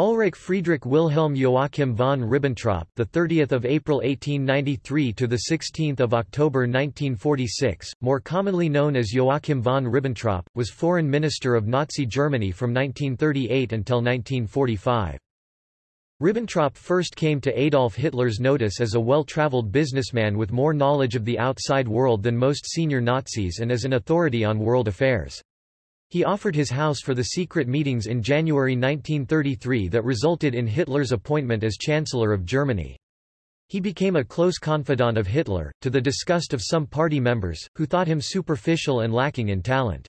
Ulrich Friedrich Wilhelm Joachim von Ribbentrop, the 30th of April 1893 to the 16th of October 1946, more commonly known as Joachim von Ribbentrop, was foreign minister of Nazi Germany from 1938 until 1945. Ribbentrop first came to Adolf Hitler's notice as a well-traveled businessman with more knowledge of the outside world than most senior Nazis and as an authority on world affairs. He offered his house for the secret meetings in January 1933 that resulted in Hitler's appointment as Chancellor of Germany. He became a close confidant of Hitler, to the disgust of some party members, who thought him superficial and lacking in talent.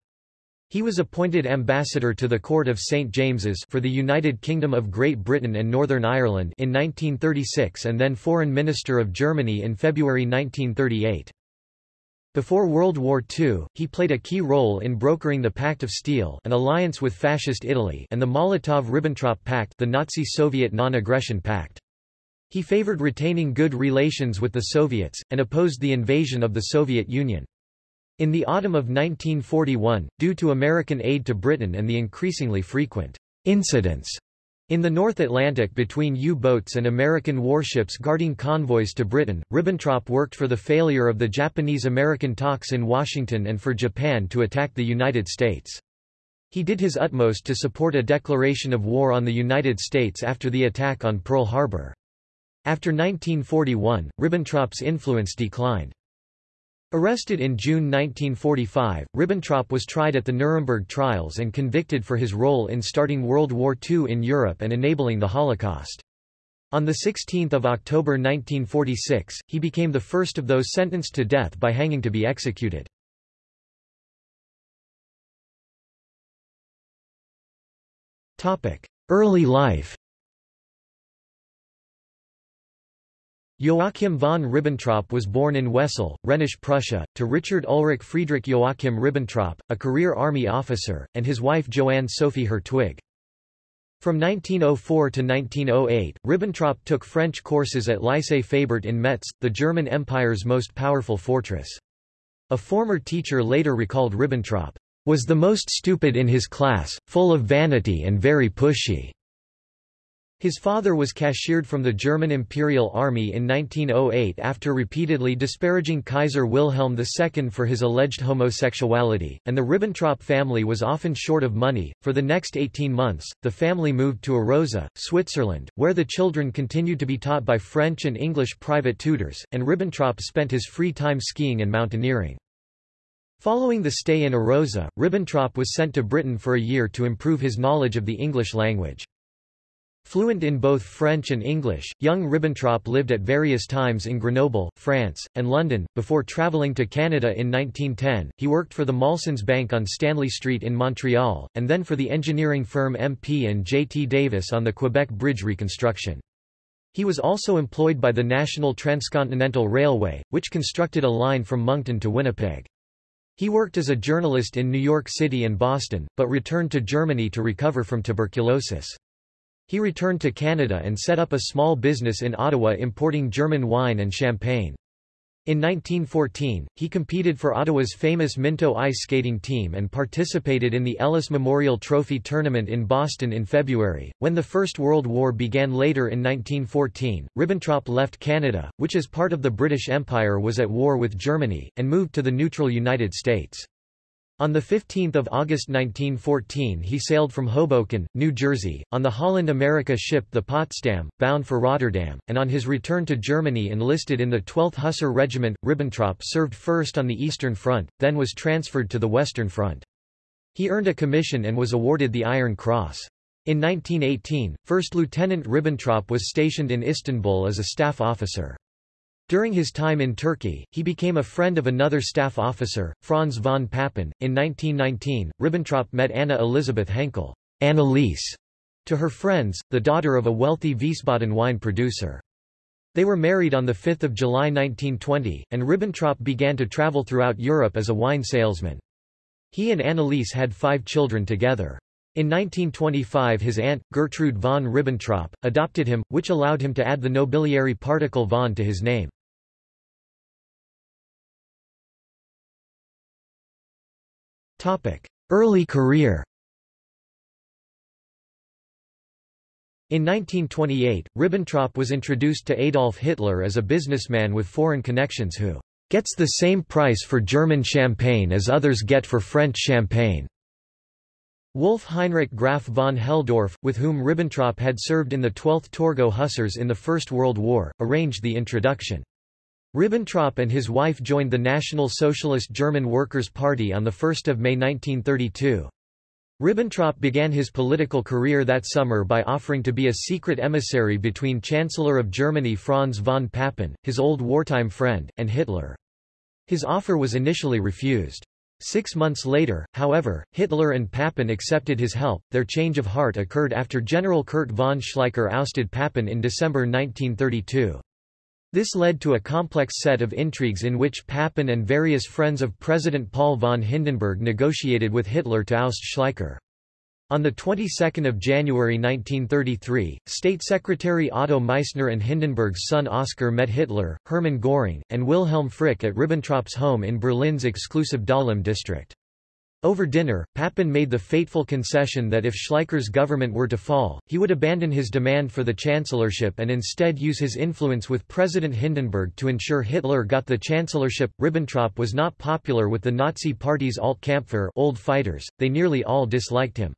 He was appointed ambassador to the Court of St. James's for the United Kingdom of Great Britain and Northern Ireland in 1936 and then Foreign Minister of Germany in February 1938. Before World War II, he played a key role in brokering the Pact of Steel an alliance with Fascist Italy and the Molotov–Ribbentrop Pact the Nazi-Soviet non-aggression pact. He favored retaining good relations with the Soviets, and opposed the invasion of the Soviet Union. In the autumn of 1941, due to American aid to Britain and the increasingly frequent incidents in the North Atlantic between U-boats and American warships guarding convoys to Britain, Ribbentrop worked for the failure of the Japanese-American talks in Washington and for Japan to attack the United States. He did his utmost to support a declaration of war on the United States after the attack on Pearl Harbor. After 1941, Ribbentrop's influence declined. Arrested in June 1945, Ribbentrop was tried at the Nuremberg trials and convicted for his role in starting World War II in Europe and enabling the Holocaust. On 16 October 1946, he became the first of those sentenced to death by hanging to be executed. Early life Joachim von Ribbentrop was born in Wesel, Rhenish Prussia, to Richard Ulrich Friedrich Joachim Ribbentrop, a career army officer, and his wife Johanne Sophie Hertwig. From 1904 to 1908, Ribbentrop took French courses at Lycée Fabert in Metz, the German Empire's most powerful fortress. A former teacher later recalled Ribbentrop, "...was the most stupid in his class, full of vanity and very pushy." His father was cashiered from the German Imperial Army in 1908 after repeatedly disparaging Kaiser Wilhelm II for his alleged homosexuality, and the Ribbentrop family was often short of money. For the next 18 months, the family moved to Arosa, Switzerland, where the children continued to be taught by French and English private tutors, and Ribbentrop spent his free time skiing and mountaineering. Following the stay in Arosa, Ribbentrop was sent to Britain for a year to improve his knowledge of the English language. Fluent in both French and English, young Ribbentrop lived at various times in Grenoble, France, and London. Before travelling to Canada in 1910, he worked for the Molson's Bank on Stanley Street in Montreal, and then for the engineering firm MP and J.T. Davis on the Quebec Bridge reconstruction. He was also employed by the National Transcontinental Railway, which constructed a line from Moncton to Winnipeg. He worked as a journalist in New York City and Boston, but returned to Germany to recover from tuberculosis. He returned to Canada and set up a small business in Ottawa importing German wine and champagne. In 1914, he competed for Ottawa's famous Minto ice skating team and participated in the Ellis Memorial Trophy tournament in Boston in February. When the First World War began later in 1914, Ribbentrop left Canada, which as part of the British Empire was at war with Germany, and moved to the neutral United States. On 15 August 1914 he sailed from Hoboken, New Jersey, on the Holland America ship the Potsdam, bound for Rotterdam, and on his return to Germany enlisted in the 12th Hussar Regiment. Ribbentrop served first on the Eastern Front, then was transferred to the Western Front. He earned a commission and was awarded the Iron Cross. In 1918, First Lieutenant Ribbentrop was stationed in Istanbul as a staff officer. During his time in Turkey, he became a friend of another staff officer, Franz von Papen. In 1919, Ribbentrop met Anna Elisabeth Henkel Anneliese, to her friends, the daughter of a wealthy Wiesbaden wine producer. They were married on 5 July 1920, and Ribbentrop began to travel throughout Europe as a wine salesman. He and Anneliese had five children together. In 1925 his aunt, Gertrude von Ribbentrop, adopted him, which allowed him to add the nobiliary particle von to his name. Early career In 1928, Ribbentrop was introduced to Adolf Hitler as a businessman with foreign connections who gets the same price for German champagne as others get for French champagne. Wolf Heinrich Graf von Helldorf, with whom Ribbentrop had served in the 12th Torgau Hussars in the First World War, arranged the introduction. Ribbentrop and his wife joined the National Socialist German Workers' Party on 1 May 1932. Ribbentrop began his political career that summer by offering to be a secret emissary between Chancellor of Germany Franz von Papen, his old wartime friend, and Hitler. His offer was initially refused. Six months later, however, Hitler and Papen accepted his help. Their change of heart occurred after General Kurt von Schleicher ousted Papen in December 1932. This led to a complex set of intrigues in which Papen and various friends of President Paul von Hindenburg negotiated with Hitler to oust Schleicher. On the 22nd of January 1933, State Secretary Otto Meissner and Hindenburg's son Oskar met Hitler, Hermann Göring, and Wilhelm Frick at Ribbentrop's home in Berlin's exclusive Dahlem district. Over dinner, Papen made the fateful concession that if Schleicher's government were to fall, he would abandon his demand for the chancellorship and instead use his influence with President Hindenburg to ensure Hitler got the chancellorship. Ribbentrop was not popular with the Nazi Party's Alt-Kampfer old fighters, they nearly all disliked him.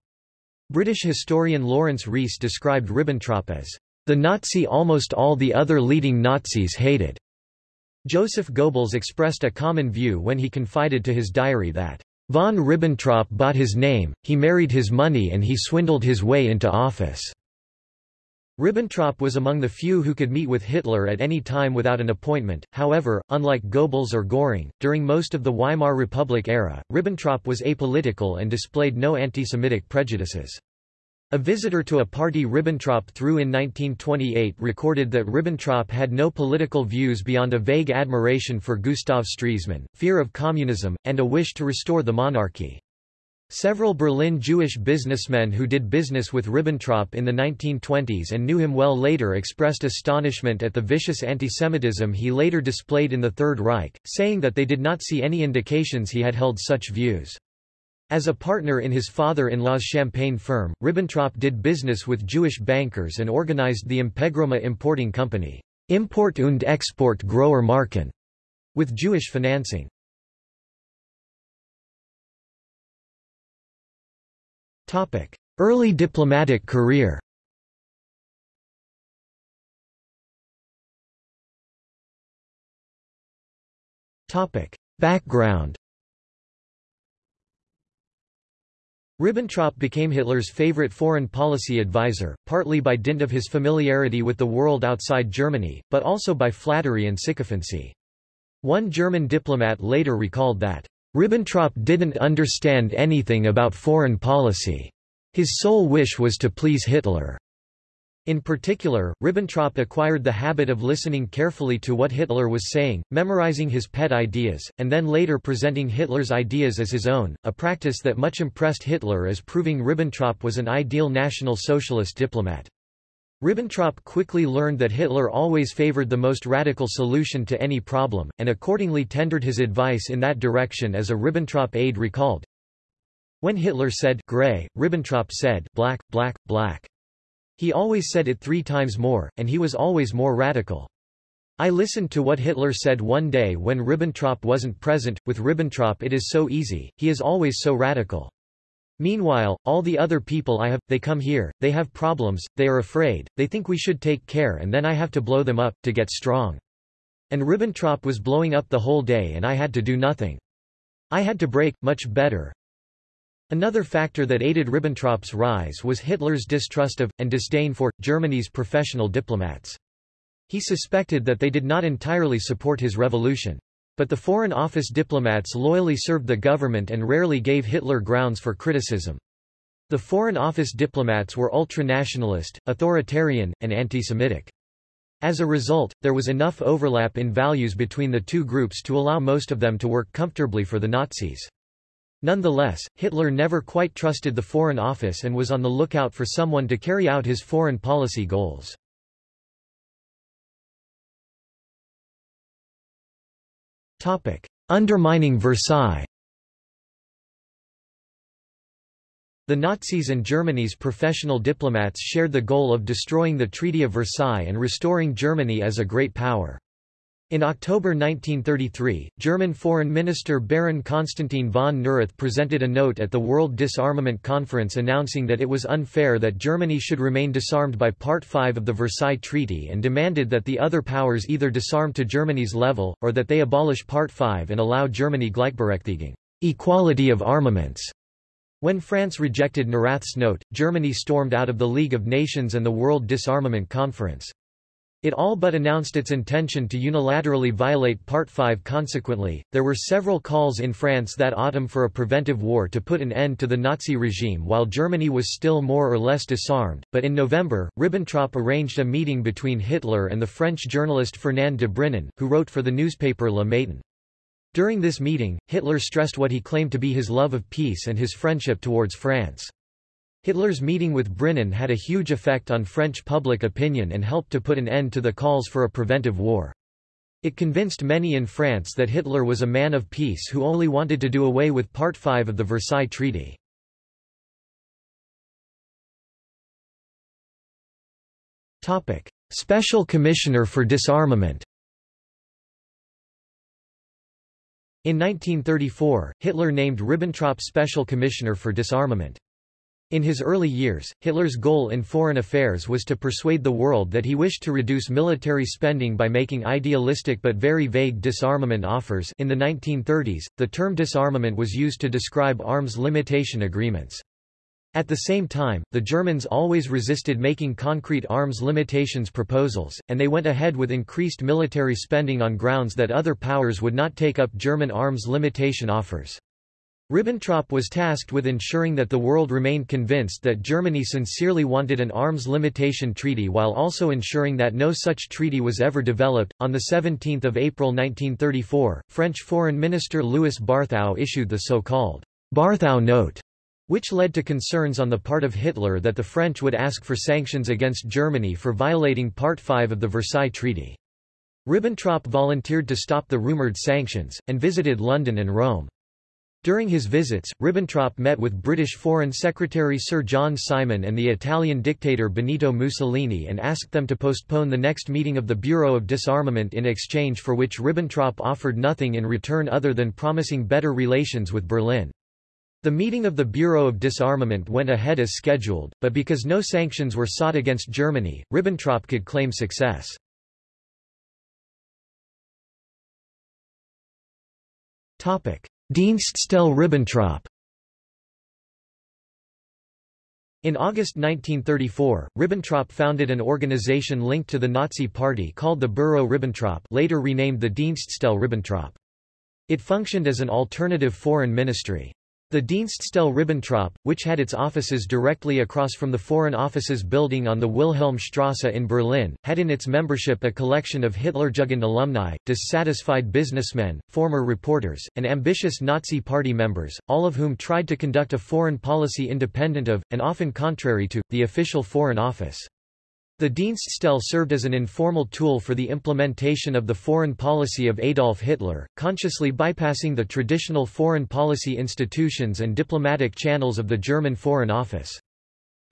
British historian Laurence Rees described Ribbentrop as the Nazi almost all the other leading Nazis hated. Joseph Goebbels expressed a common view when he confided to his diary that von Ribbentrop bought his name, he married his money and he swindled his way into office. Ribbentrop was among the few who could meet with Hitler at any time without an appointment, however, unlike Goebbels or Göring, during most of the Weimar Republic era, Ribbentrop was apolitical and displayed no anti-Semitic prejudices. A visitor to a party Ribbentrop threw in 1928 recorded that Ribbentrop had no political views beyond a vague admiration for Gustav Stresemann, fear of communism, and a wish to restore the monarchy. Several Berlin Jewish businessmen who did business with Ribbentrop in the 1920s and knew him well later expressed astonishment at the vicious antisemitism he later displayed in the Third Reich, saying that they did not see any indications he had held such views. As a partner in his father-in-law's champagne firm, Ribbentrop did business with Jewish bankers and organized the Impegroma importing company, Import und Export Großer Marken, with Jewish financing. Early diplomatic career. Background. Ribbentrop became Hitler's favorite foreign policy advisor, partly by dint of his familiarity with the world outside Germany, but also by flattery and sycophancy. One German diplomat later recalled that, "...Ribbentrop didn't understand anything about foreign policy. His sole wish was to please Hitler." In particular, Ribbentrop acquired the habit of listening carefully to what Hitler was saying, memorizing his pet ideas, and then later presenting Hitler's ideas as his own, a practice that much impressed Hitler as proving Ribbentrop was an ideal National Socialist diplomat. Ribbentrop quickly learned that Hitler always favored the most radical solution to any problem, and accordingly tendered his advice in that direction as a Ribbentrop aide recalled. When Hitler said gray, Ribbentrop said black, black, black. He always said it three times more, and he was always more radical. I listened to what Hitler said one day when Ribbentrop wasn't present. With Ribbentrop it is so easy, he is always so radical. Meanwhile, all the other people I have, they come here, they have problems, they are afraid, they think we should take care and then I have to blow them up, to get strong. And Ribbentrop was blowing up the whole day and I had to do nothing. I had to break, much better, Another factor that aided Ribbentrop's rise was Hitler's distrust of, and disdain for, Germany's professional diplomats. He suspected that they did not entirely support his revolution. But the Foreign Office diplomats loyally served the government and rarely gave Hitler grounds for criticism. The Foreign Office diplomats were ultranationalist, authoritarian, and anti-Semitic. As a result, there was enough overlap in values between the two groups to allow most of them to work comfortably for the Nazis. Nonetheless, Hitler never quite trusted the Foreign Office and was on the lookout for someone to carry out his foreign policy goals. Undermining Versailles The Nazis and Germany's professional diplomats shared the goal of destroying the Treaty of Versailles and restoring Germany as a great power. In October 1933, German Foreign Minister Baron Konstantin von Neurath presented a note at the World Disarmament Conference announcing that it was unfair that Germany should remain disarmed by Part 5 of the Versailles Treaty and demanded that the other powers either disarm to Germany's level, or that they abolish Part 5 and allow Germany Gleichberechtigung equality of armaments. When France rejected Neurath's note, Germany stormed out of the League of Nations and the World Disarmament Conference. It all but announced its intention to unilaterally violate Part 5 consequently, there were several calls in France that autumn for a preventive war to put an end to the Nazi regime while Germany was still more or less disarmed, but in November, Ribbentrop arranged a meeting between Hitler and the French journalist Fernand de Brinon, who wrote for the newspaper Le Matin. During this meeting, Hitler stressed what he claimed to be his love of peace and his friendship towards France. Hitler's meeting with Brinon had a huge effect on French public opinion and helped to put an end to the calls for a preventive war. It convinced many in France that Hitler was a man of peace who only wanted to do away with Part 5 of the Versailles Treaty. Special Commissioner for Disarmament In 1934, Hitler named Ribbentrop Special Commissioner for Disarmament. In his early years, Hitler's goal in foreign affairs was to persuade the world that he wished to reduce military spending by making idealistic but very vague disarmament offers in the 1930s, the term disarmament was used to describe arms limitation agreements. At the same time, the Germans always resisted making concrete arms limitations proposals, and they went ahead with increased military spending on grounds that other powers would not take up German arms limitation offers. Ribbentrop was tasked with ensuring that the world remained convinced that Germany sincerely wanted an arms limitation treaty while also ensuring that no such treaty was ever developed. On 17 April 1934, French Foreign Minister Louis Barthou issued the so-called Barthou Note, which led to concerns on the part of Hitler that the French would ask for sanctions against Germany for violating Part 5 of the Versailles Treaty. Ribbentrop volunteered to stop the rumored sanctions, and visited London and Rome. During his visits, Ribbentrop met with British Foreign Secretary Sir John Simon and the Italian dictator Benito Mussolini and asked them to postpone the next meeting of the Bureau of Disarmament in exchange for which Ribbentrop offered nothing in return other than promising better relations with Berlin. The meeting of the Bureau of Disarmament went ahead as scheduled, but because no sanctions were sought against Germany, Ribbentrop could claim success. Topic. Dienststelle Ribbentrop In August 1934, Ribbentrop founded an organization linked to the Nazi Party called the Bureau Ribbentrop later renamed the Dienststelle Ribbentrop. It functioned as an alternative foreign ministry. The Dienststelle Ribbentrop, which had its offices directly across from the Foreign Offices building on the Wilhelmstrasse in Berlin, had in its membership a collection of Hitlerjugend alumni, dissatisfied businessmen, former reporters, and ambitious Nazi Party members, all of whom tried to conduct a foreign policy independent of, and often contrary to, the official Foreign Office. The Dienststelle served as an informal tool for the implementation of the foreign policy of Adolf Hitler, consciously bypassing the traditional foreign policy institutions and diplomatic channels of the German Foreign Office.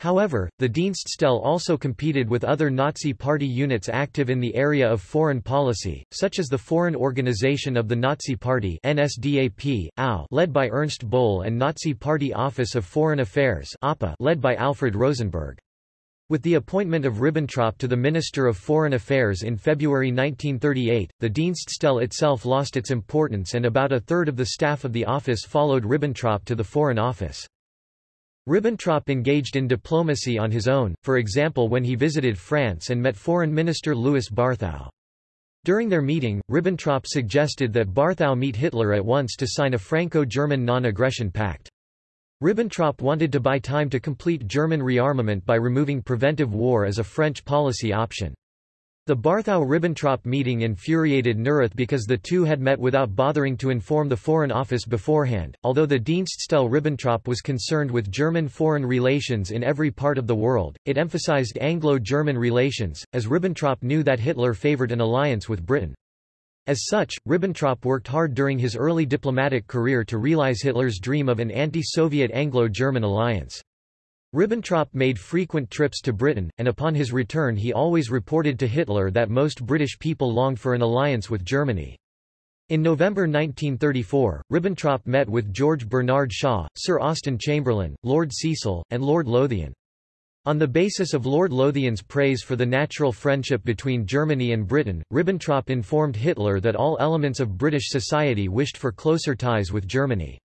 However, the Dienststelle also competed with other Nazi Party units active in the area of foreign policy, such as the Foreign Organization of the Nazi Party NSDAP, AO, led by Ernst Bohle and Nazi Party Office of Foreign Affairs APA, led by Alfred Rosenberg. With the appointment of Ribbentrop to the Minister of Foreign Affairs in February 1938, the Dienststelle itself lost its importance and about a third of the staff of the office followed Ribbentrop to the Foreign Office. Ribbentrop engaged in diplomacy on his own, for example when he visited France and met Foreign Minister Louis Barthou. During their meeting, Ribbentrop suggested that Barthou meet Hitler at once to sign a Franco-German non-aggression pact. Ribbentrop wanted to buy time to complete German rearmament by removing preventive war as a French policy option. The Barthou-Ribbentrop meeting infuriated Neurath because the two had met without bothering to inform the Foreign Office beforehand. Although the Dienststelle-Ribbentrop was concerned with German foreign relations in every part of the world, it emphasized Anglo-German relations, as Ribbentrop knew that Hitler favored an alliance with Britain. As such, Ribbentrop worked hard during his early diplomatic career to realize Hitler's dream of an anti-Soviet Anglo-German alliance. Ribbentrop made frequent trips to Britain, and upon his return he always reported to Hitler that most British people longed for an alliance with Germany. In November 1934, Ribbentrop met with George Bernard Shaw, Sir Austen Chamberlain, Lord Cecil, and Lord Lothian. On the basis of Lord Lothian's praise for the natural friendship between Germany and Britain, Ribbentrop informed Hitler that all elements of British society wished for closer ties with Germany.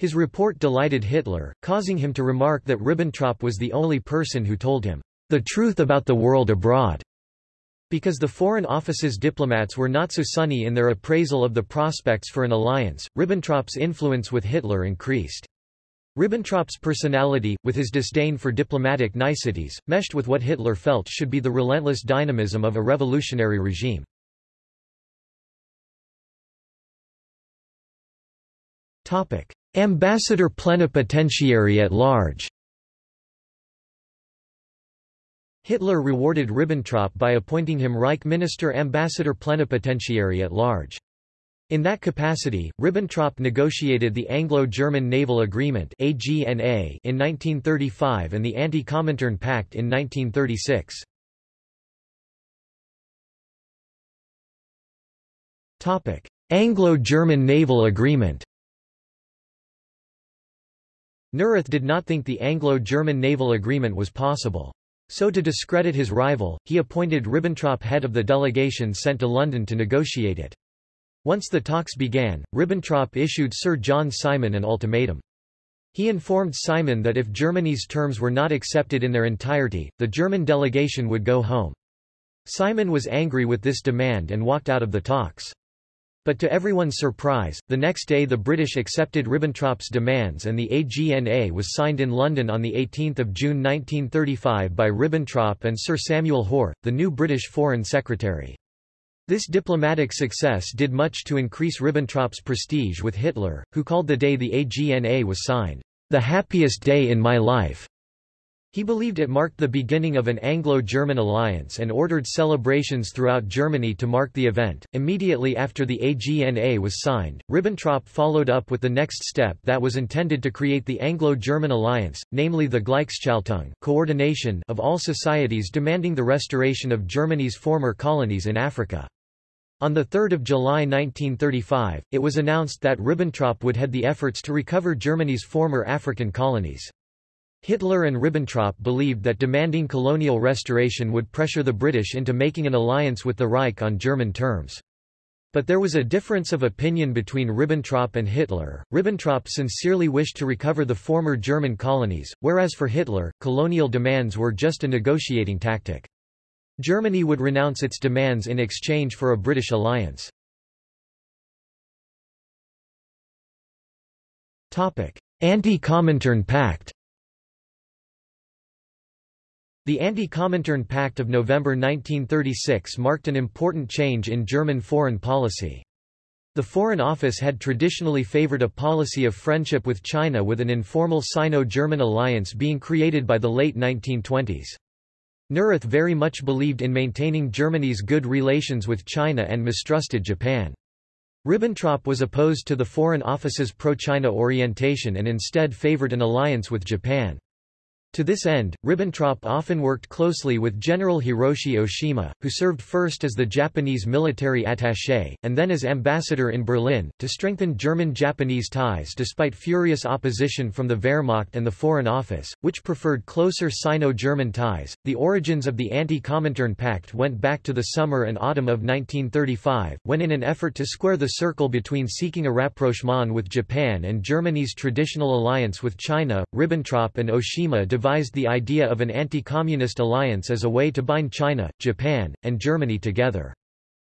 His report delighted Hitler, causing him to remark that Ribbentrop was the only person who told him, "...the truth about the world abroad." Because the Foreign Office's diplomats were not so sunny in their appraisal of the prospects for an alliance, Ribbentrop's influence with Hitler increased. Ribbentrop's personality, with his disdain for diplomatic niceties, meshed with what Hitler felt should be the relentless dynamism of a revolutionary regime. Ambassador plenipotentiary at large Hitler rewarded Ribbentrop by appointing him Reich Minister Ambassador plenipotentiary at large. In that capacity, Ribbentrop negotiated the Anglo-German Naval Agreement in 1935 and the Anti-Comintern Pact in 1936. Anglo-German Naval Agreement Neurath did not think the Anglo-German Naval Agreement was possible. So to discredit his rival, he appointed Ribbentrop head of the delegation sent to London to negotiate it. Once the talks began, Ribbentrop issued Sir John Simon an ultimatum. He informed Simon that if Germany's terms were not accepted in their entirety, the German delegation would go home. Simon was angry with this demand and walked out of the talks. But to everyone's surprise, the next day the British accepted Ribbentrop's demands and the AGNA was signed in London on 18 June 1935 by Ribbentrop and Sir Samuel Hoare, the new British Foreign Secretary. This diplomatic success did much to increase Ribbentrop's prestige with Hitler, who called the day the AGNA was signed, the happiest day in my life. He believed it marked the beginning of an Anglo-German alliance and ordered celebrations throughout Germany to mark the event. Immediately after the AGNA was signed, Ribbentrop followed up with the next step that was intended to create the Anglo-German alliance, namely the Gleichschaltung coordination of all societies demanding the restoration of Germany's former colonies in Africa. On 3 July 1935, it was announced that Ribbentrop would head the efforts to recover Germany's former African colonies. Hitler and Ribbentrop believed that demanding colonial restoration would pressure the British into making an alliance with the Reich on German terms. But there was a difference of opinion between Ribbentrop and Hitler. Ribbentrop sincerely wished to recover the former German colonies, whereas for Hitler, colonial demands were just a negotiating tactic. Germany would renounce its demands in exchange for a British alliance. Anti-Comintern Pact The Anti-Comintern Pact of November 1936 marked an important change in German foreign policy. The Foreign Office had traditionally favored a policy of friendship with China with an informal Sino-German alliance being created by the late 1920s. Neurath very much believed in maintaining Germany's good relations with China and mistrusted Japan. Ribbentrop was opposed to the Foreign Office's pro-China orientation and instead favored an alliance with Japan. To this end, Ribbentrop often worked closely with General Hiroshi Oshima, who served first as the Japanese military attaché, and then as ambassador in Berlin, to strengthen German-Japanese ties despite furious opposition from the Wehrmacht and the Foreign Office, which preferred closer Sino-German ties. The origins of the Anti-Comintern Pact went back to the summer and autumn of 1935, when in an effort to square the circle between seeking a rapprochement with Japan and Germany's traditional alliance with China, Ribbentrop and Oshima devised the idea of an anti-communist alliance as a way to bind China, Japan, and Germany together.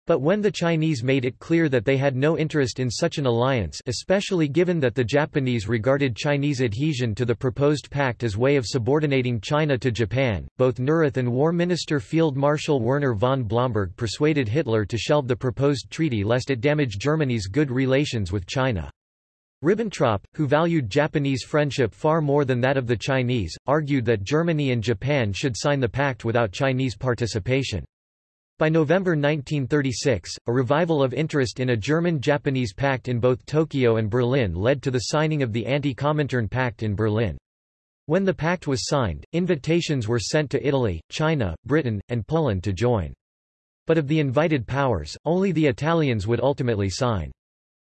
But when the Chinese made it clear that they had no interest in such an alliance especially given that the Japanese regarded Chinese adhesion to the proposed pact as way of subordinating China to Japan, both Neurath and War Minister Field Marshal Werner von Blomberg persuaded Hitler to shelve the proposed treaty lest it damage Germany's good relations with China. Ribbentrop, who valued Japanese friendship far more than that of the Chinese, argued that Germany and Japan should sign the pact without Chinese participation. By November 1936, a revival of interest in a German-Japanese pact in both Tokyo and Berlin led to the signing of the Anti-Comintern Pact in Berlin. When the pact was signed, invitations were sent to Italy, China, Britain, and Poland to join. But of the invited powers, only the Italians would ultimately sign.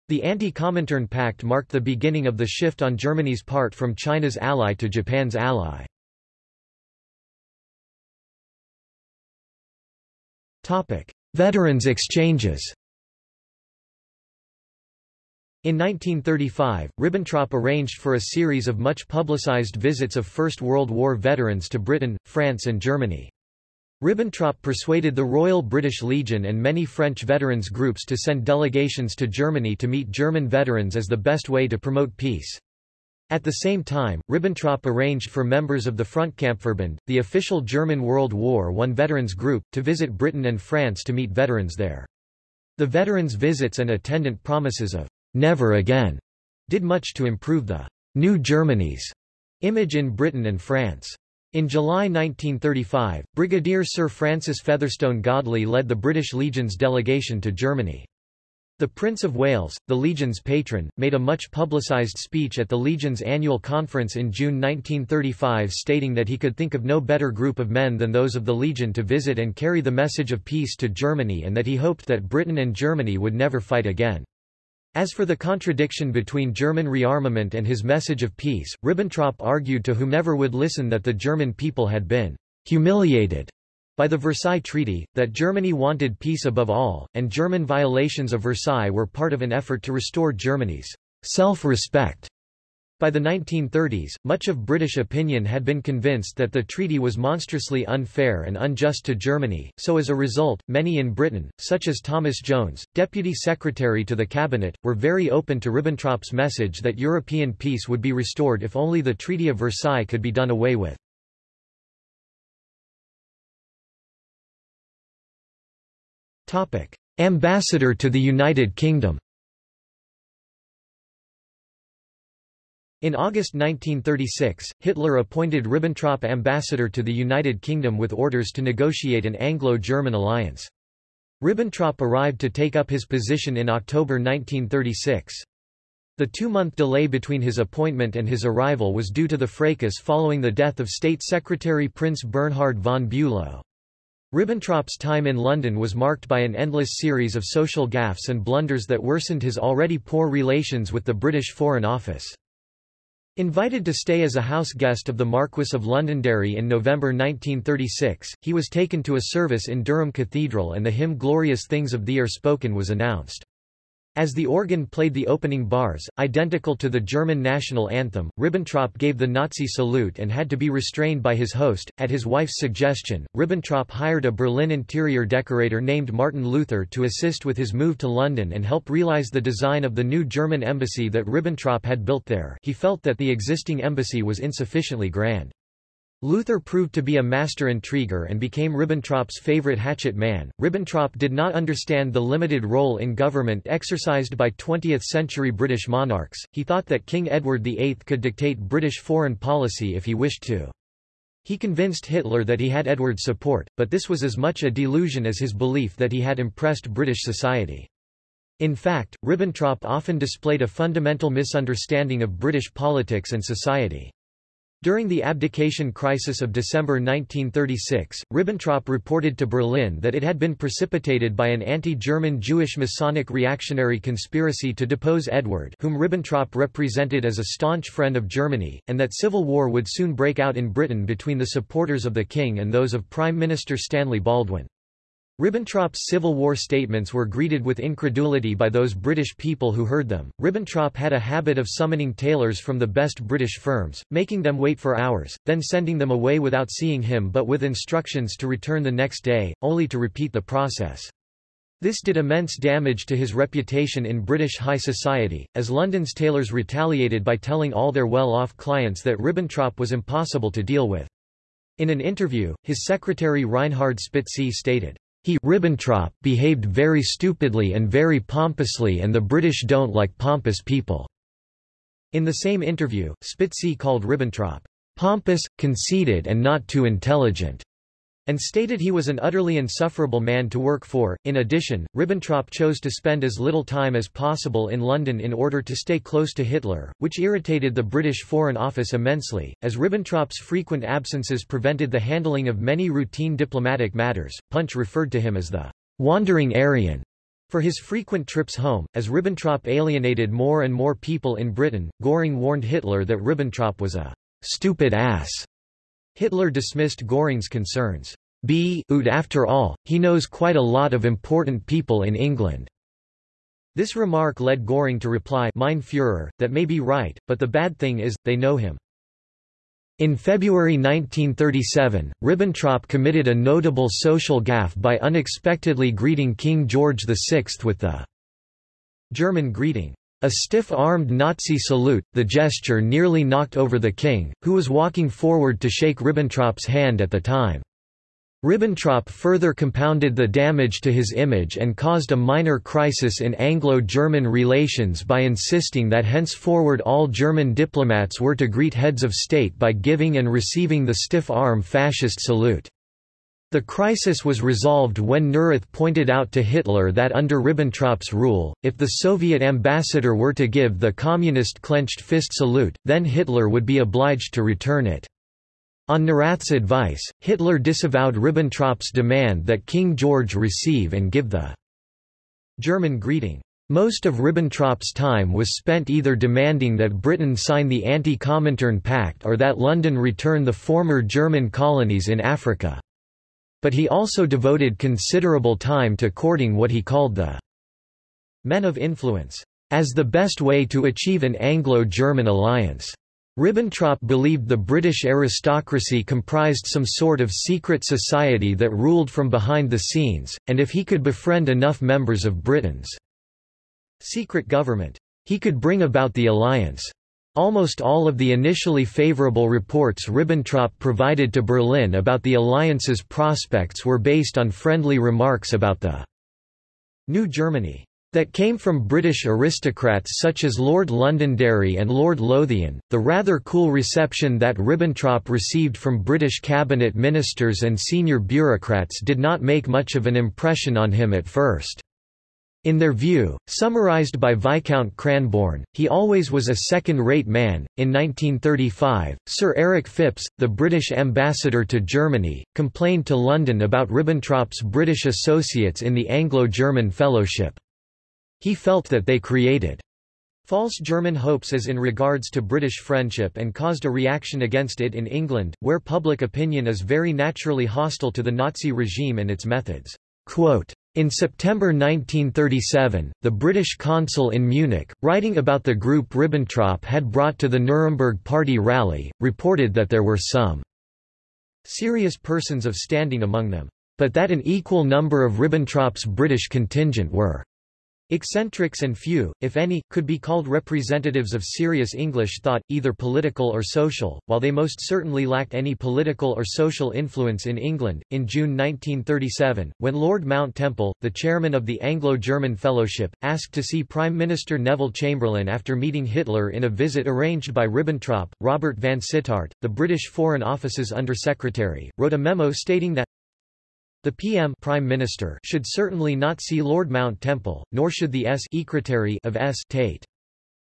The Anti-Comintern Pact marked the beginning of the shift on Germany's part from China's ally to Japan's ally. Veterans exchanges in 1935, Ribbentrop arranged for a series of much publicized visits of First World War veterans to Britain, France and Germany. Ribbentrop persuaded the Royal British Legion and many French veterans groups to send delegations to Germany to meet German veterans as the best way to promote peace. At the same time, Ribbentrop arranged for members of the Frontkampfverband, the official German World War I veterans group, to visit Britain and France to meet veterans there. The veterans' visits and attendant promises of never again did much to improve the New Germany's image in Britain and France. In July 1935, Brigadier Sir Francis Fetherston Godley led the British Legion's delegation to Germany. The Prince of Wales, the Legion's patron, made a much publicised speech at the Legion's annual conference in June 1935 stating that he could think of no better group of men than those of the Legion to visit and carry the message of peace to Germany and that he hoped that Britain and Germany would never fight again. As for the contradiction between German rearmament and his message of peace, Ribbentrop argued to whomever would listen that the German people had been humiliated by the Versailles Treaty, that Germany wanted peace above all, and German violations of Versailles were part of an effort to restore Germany's self-respect. By the 1930s, much of British opinion had been convinced that the treaty was monstrously unfair and unjust to Germany, so as a result, many in Britain, such as Thomas Jones, Deputy Secretary to the Cabinet, were very open to Ribbentrop's message that European peace would be restored if only the Treaty of Versailles could be done away with. Ambassador to the United Kingdom In August 1936, Hitler appointed Ribbentrop ambassador to the United Kingdom with orders to negotiate an Anglo-German alliance. Ribbentrop arrived to take up his position in October 1936. The two-month delay between his appointment and his arrival was due to the fracas following the death of State Secretary Prince Bernhard von Bülow. Ribbentrop's time in London was marked by an endless series of social gaffes and blunders that worsened his already poor relations with the British Foreign Office. Invited to stay as a house guest of the Marquess of Londonderry in November 1936, he was taken to a service in Durham Cathedral and the hymn Glorious Things of Thee are Spoken was announced. As the organ played the opening bars, identical to the German national anthem, Ribbentrop gave the Nazi salute and had to be restrained by his host. At his wife's suggestion, Ribbentrop hired a Berlin interior decorator named Martin Luther to assist with his move to London and help realize the design of the new German embassy that Ribbentrop had built there. He felt that the existing embassy was insufficiently grand. Luther proved to be a master intriguer and became Ribbentrop's favorite hatchet man. Ribbentrop did not understand the limited role in government exercised by 20th-century British monarchs, he thought that King Edward VIII could dictate British foreign policy if he wished to. He convinced Hitler that he had Edward's support, but this was as much a delusion as his belief that he had impressed British society. In fact, Ribbentrop often displayed a fundamental misunderstanding of British politics and society. During the abdication crisis of December 1936, Ribbentrop reported to Berlin that it had been precipitated by an anti-German Jewish Masonic reactionary conspiracy to depose Edward whom Ribbentrop represented as a staunch friend of Germany, and that civil war would soon break out in Britain between the supporters of the king and those of Prime Minister Stanley Baldwin. Ribbentrop's Civil War statements were greeted with incredulity by those British people who heard them. Ribbentrop had a habit of summoning tailors from the best British firms, making them wait for hours, then sending them away without seeing him but with instructions to return the next day, only to repeat the process. This did immense damage to his reputation in British high society, as London's tailors retaliated by telling all their well-off clients that Ribbentrop was impossible to deal with. In an interview, his secretary Reinhard Spitzy stated, he Ribbentrop behaved very stupidly and very pompously and the British don't like pompous people." In the same interview, Spitzy called Ribbentrop, "...pompous, conceited and not too intelligent." And stated he was an utterly insufferable man to work for. In addition, Ribbentrop chose to spend as little time as possible in London in order to stay close to Hitler, which irritated the British Foreign Office immensely, as Ribbentrop's frequent absences prevented the handling of many routine diplomatic matters. Punch referred to him as the wandering Aryan for his frequent trips home, as Ribbentrop alienated more and more people in Britain, Göring warned Hitler that Ribbentrop was a stupid ass Hitler dismissed Göring's concerns. B. Ud after all, he knows quite a lot of important people in England. This remark led Göring to reply Mein Führer, that may be right, but the bad thing is, they know him. In February 1937, Ribbentrop committed a notable social gaffe by unexpectedly greeting King George VI with the German greeting, a stiff-armed Nazi salute, the gesture nearly knocked over the king, who was walking forward to shake Ribbentrop's hand at the time. Ribbentrop further compounded the damage to his image and caused a minor crisis in Anglo-German relations by insisting that henceforward all German diplomats were to greet heads of state by giving and receiving the stiff-arm fascist salute. The crisis was resolved when Neurath pointed out to Hitler that under Ribbentrop's rule, if the Soviet ambassador were to give the communist clenched fist salute, then Hitler would be obliged to return it. On Neurath's advice, Hitler disavowed Ribbentrop's demand that King George receive and give the German greeting. Most of Ribbentrop's time was spent either demanding that Britain sign the Anti-Comintern Pact or that London return the former German colonies in Africa. But he also devoted considerable time to courting what he called the men of influence, as the best way to achieve an Anglo-German alliance. Ribbentrop believed the British aristocracy comprised some sort of secret society that ruled from behind the scenes, and if he could befriend enough members of Britain's secret government, he could bring about the alliance. Almost all of the initially favorable reports Ribbentrop provided to Berlin about the alliance's prospects were based on friendly remarks about the New Germany that came from British aristocrats such as Lord Londonderry and Lord Lothian. The rather cool reception that Ribbentrop received from British cabinet ministers and senior bureaucrats did not make much of an impression on him at first. In their view, summarized by Viscount Cranborne, he always was a second-rate man. In 1935, Sir Eric Phipps, the British ambassador to Germany, complained to London about Ribbentrop's British associates in the Anglo-German Fellowship. He felt that they created false German hopes as in regards to British friendship and caused a reaction against it in England, where public opinion is very naturally hostile to the Nazi regime and its methods. Quote, in September 1937, the British consul in Munich, writing about the group Ribbentrop had brought to the Nuremberg Party rally, reported that there were some serious persons of standing among them, but that an equal number of Ribbentrop's British contingent were Eccentrics and few, if any, could be called representatives of serious English thought, either political or social, while they most certainly lacked any political or social influence in England. In June 1937, when Lord Mount Temple, the chairman of the Anglo-German Fellowship, asked to see Prime Minister Neville Chamberlain after meeting Hitler in a visit arranged by Ribbentrop, Robert Vansittart, the British Foreign Office's Under-Secretary, wrote a memo stating that the PM Prime Minister should certainly not see Lord Mount Temple, nor should the S Secretary of S Tate.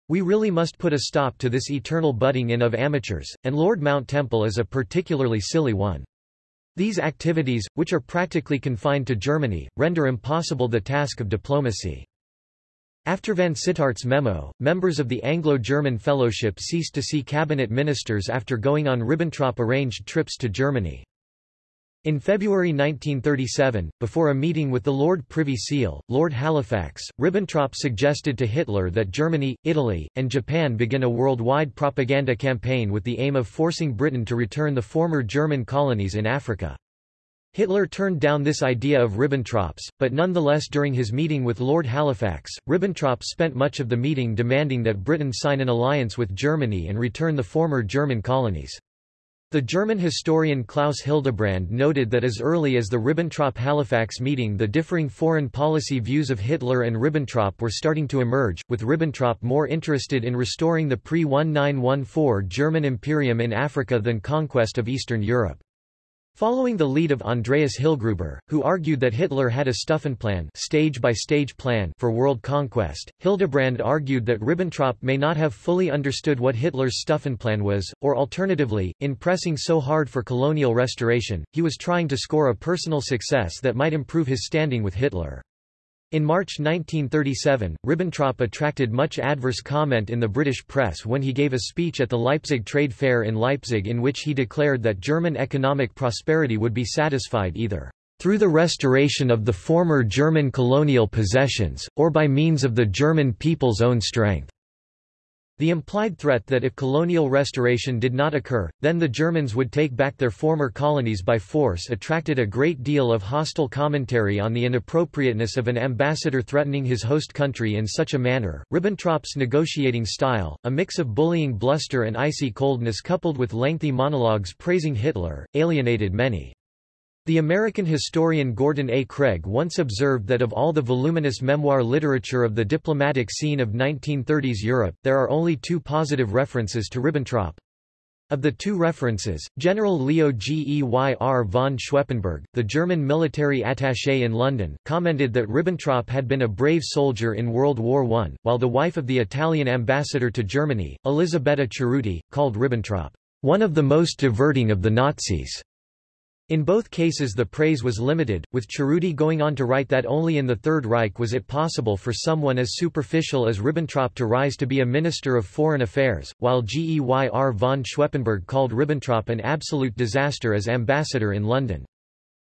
We really must put a stop to this eternal butting in of amateurs, and Lord Mount Temple is a particularly silly one. These activities, which are practically confined to Germany, render impossible the task of diplomacy. After Vansittart's memo, members of the Anglo-German Fellowship ceased to see cabinet ministers after going on Ribbentrop-arranged trips to Germany. In February 1937, before a meeting with the Lord Privy Seal, Lord Halifax, Ribbentrop suggested to Hitler that Germany, Italy, and Japan begin a worldwide propaganda campaign with the aim of forcing Britain to return the former German colonies in Africa. Hitler turned down this idea of Ribbentrop's, but nonetheless during his meeting with Lord Halifax, Ribbentrop spent much of the meeting demanding that Britain sign an alliance with Germany and return the former German colonies. The German historian Klaus Hildebrand noted that as early as the Ribbentrop-Halifax meeting the differing foreign policy views of Hitler and Ribbentrop were starting to emerge, with Ribbentrop more interested in restoring the pre-1914 German imperium in Africa than conquest of Eastern Europe. Following the lead of Andreas Hillgruber, who argued that Hitler had a Stufenplan stage-by-stage plan for world conquest, Hildebrand argued that Ribbentrop may not have fully understood what Hitler's Stufenplan was, or alternatively, in pressing so hard for colonial restoration, he was trying to score a personal success that might improve his standing with Hitler. In March 1937, Ribbentrop attracted much adverse comment in the British press when he gave a speech at the Leipzig Trade Fair in Leipzig in which he declared that German economic prosperity would be satisfied either through the restoration of the former German colonial possessions, or by means of the German people's own strength. The implied threat that if colonial restoration did not occur, then the Germans would take back their former colonies by force attracted a great deal of hostile commentary on the inappropriateness of an ambassador threatening his host country in such a manner. Ribbentrop's negotiating style, a mix of bullying bluster and icy coldness coupled with lengthy monologues praising Hitler, alienated many. The American historian Gordon A. Craig once observed that of all the voluminous memoir literature of the diplomatic scene of 1930s Europe, there are only two positive references to Ribbentrop. Of the two references, General Leo Geyr von Schweppenburg, the German military attaché in London, commented that Ribbentrop had been a brave soldier in World War I, while the wife of the Italian ambassador to Germany, Elisabetta Cerutti, called Ribbentrop, one of the most diverting of the Nazis. In both cases the praise was limited, with Cerutti going on to write that only in the Third Reich was it possible for someone as superficial as Ribbentrop to rise to be a Minister of Foreign Affairs, while Geyr von Schweppenburg called Ribbentrop an absolute disaster as ambassador in London.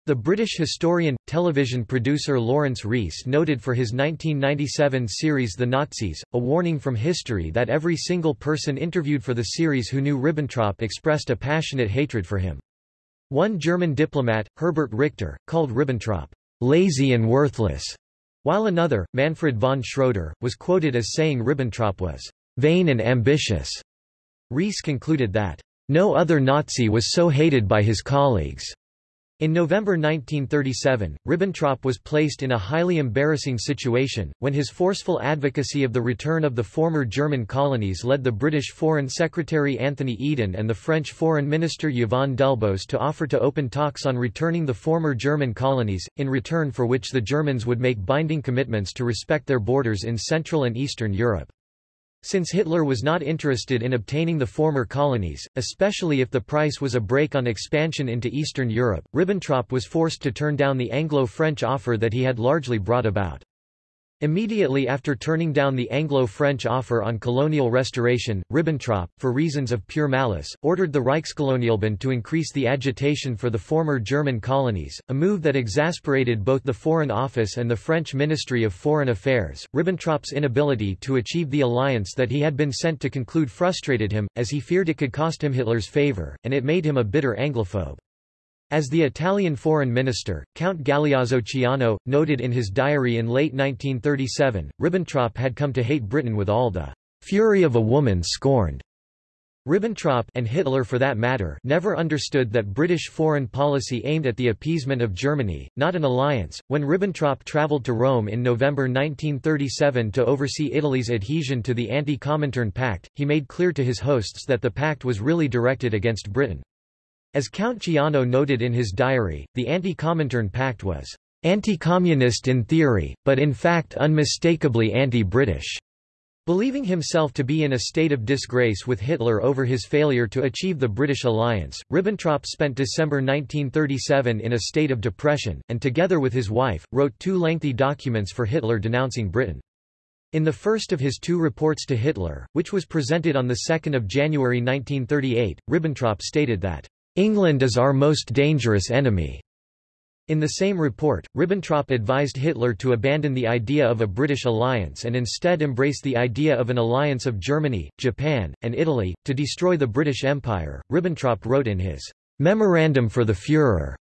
The British historian, television producer Laurence Rees noted for his 1997 series The Nazis, a warning from history that every single person interviewed for the series who knew Ribbentrop expressed a passionate hatred for him. One German diplomat, Herbert Richter, called Ribbentrop lazy and worthless, while another, Manfred von Schroeder, was quoted as saying Ribbentrop was vain and ambitious. Rees concluded that no other Nazi was so hated by his colleagues. In November 1937, Ribbentrop was placed in a highly embarrassing situation, when his forceful advocacy of the return of the former German colonies led the British Foreign Secretary Anthony Eden and the French Foreign Minister Yvon Delbos to offer to open talks on returning the former German colonies, in return for which the Germans would make binding commitments to respect their borders in Central and Eastern Europe. Since Hitler was not interested in obtaining the former colonies, especially if the price was a break on expansion into Eastern Europe, Ribbentrop was forced to turn down the Anglo-French offer that he had largely brought about. Immediately after turning down the Anglo-French offer on colonial restoration, Ribbentrop, for reasons of pure malice, ordered the Reichskolonialbund to increase the agitation for the former German colonies, a move that exasperated both the Foreign Office and the French Ministry of Foreign Affairs. Ribbentrop's inability to achieve the alliance that he had been sent to conclude frustrated him, as he feared it could cost him Hitler's favor, and it made him a bitter Anglophobe. As the Italian foreign minister, Count Galeazzo Ciano, noted in his diary in late 1937, Ribbentrop had come to hate Britain with all the fury of a woman scorned. Ribbentrop and Hitler for that matter never understood that British foreign policy aimed at the appeasement of Germany, not an alliance. When Ribbentrop travelled to Rome in November 1937 to oversee Italy's adhesion to the Anti-Comintern Pact, he made clear to his hosts that the pact was really directed against Britain. As Count Ciano noted in his diary, the Anti-Comintern Pact was anti-communist in theory, but in fact unmistakably anti-British. Believing himself to be in a state of disgrace with Hitler over his failure to achieve the British alliance, Ribbentrop spent December 1937 in a state of depression, and together with his wife, wrote two lengthy documents for Hitler denouncing Britain. In the first of his two reports to Hitler, which was presented on 2 January 1938, Ribbentrop stated that England is our most dangerous enemy. In the same report, Ribbentrop advised Hitler to abandon the idea of a British alliance and instead embrace the idea of an alliance of Germany, Japan, and Italy, to destroy the British Empire. Ribbentrop wrote in his Memorandum for the Führer